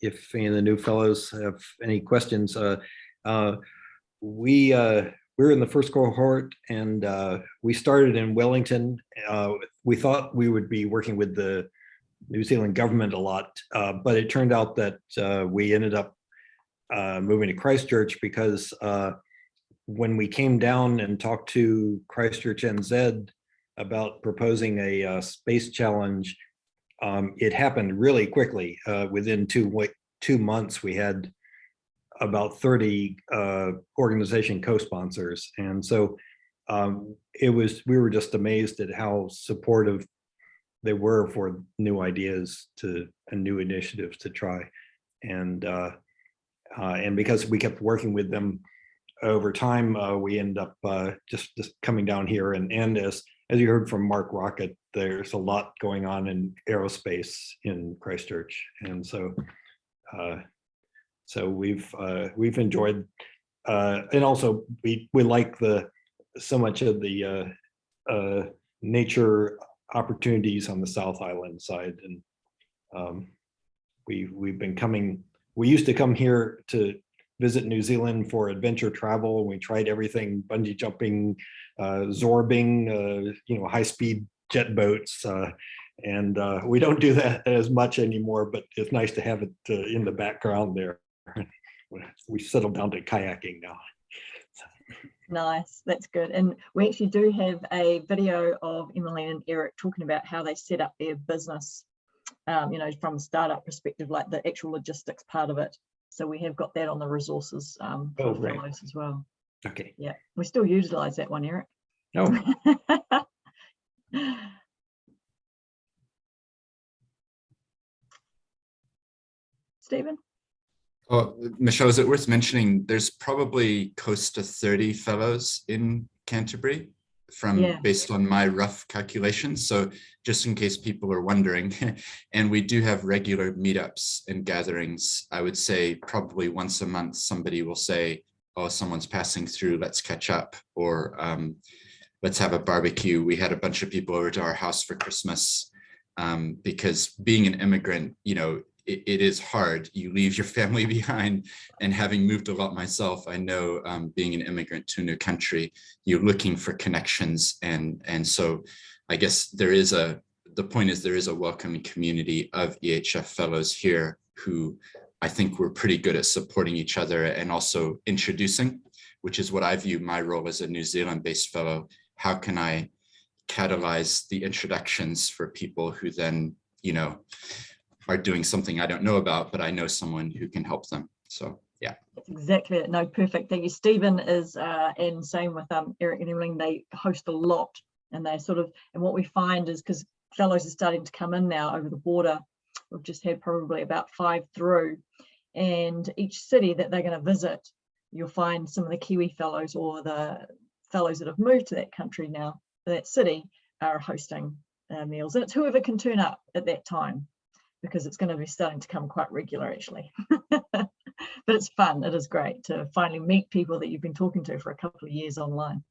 if any of the new fellows have any questions. Uh, uh, we uh, we're in the first cohort, and uh, we started in Wellington. Uh, we thought we would be working with the New Zealand government a lot, but it turned out that we ended up moving to Christchurch because when we came down and talked to Christchurch NZ about proposing a uh, space challenge, um, it happened really quickly. Uh, within two two months, we had about 30 uh, organization co-sponsors. And so um, it was, we were just amazed at how supportive they were for new ideas to and new initiatives to try. And uh, uh, and because we kept working with them over time, uh, we end up uh, just just coming down here. And and as as you heard from Mark Rocket, there's a lot going on in aerospace in Christchurch, and so uh, so we've uh, we've enjoyed, uh, and also we we like the so much of the uh, uh, nature opportunities on the South Island side, and um, we we've been coming. We used to come here to visit New Zealand for adventure travel. We tried everything: bungee jumping, uh, zorbing, uh, you know, high-speed jet boats. Uh, and uh, we don't do that as much anymore, but it's nice to have it uh, in the background there. we settled down to kayaking now. Nice, that's good. And we actually do have a video of Emily and Eric talking about how they set up their business, um, you know, from a startup perspective, like the actual logistics part of it. So we have got that on the resources um, Oh, for great. fellows as well. Okay. Yeah, we still utilize that one, Eric. Oh, Stephen? Oh, Michelle, is it worth mentioning, there's probably close to 30 fellows in Canterbury from Yeah. based on my rough calculations. So just in case people are wondering, and we do have regular meetups and gatherings. I would say probably once a month, somebody will say, oh, someone's passing through, let's catch up, or um, let's have a barbecue. We had a bunch of people over to our house for Christmas um, because being an immigrant, you know, it, it is hard. You leave your family behind and having moved a lot myself, I know um, being an immigrant to a new country, you're looking for connections. And, and so I guess there is a, the point is there is a welcoming community of EHF fellows here who I think we're pretty good at supporting each other and also introducing, which is what I view my role as a New Zealand based fellow. How can I catalyze the introductions for people who then, you know, are doing something I don't know about, but I know someone who can help them. So yeah. That's exactly it. No, perfect. Thank you. Stephen is, uh, and same with um, Eric and Emily, they host a lot and they sort of, and what we find is because fellows are starting to come in now over the border, we've just had probably about five through and each city that they're going to visit, you'll find some of the Kiwi fellows or the fellows that have moved to that country now, that city are hosting uh, meals and it's whoever can turn up at that time because it's going to be starting to come quite regular actually. but it's fun. It is great to finally meet people that you've been talking to for a couple of years online.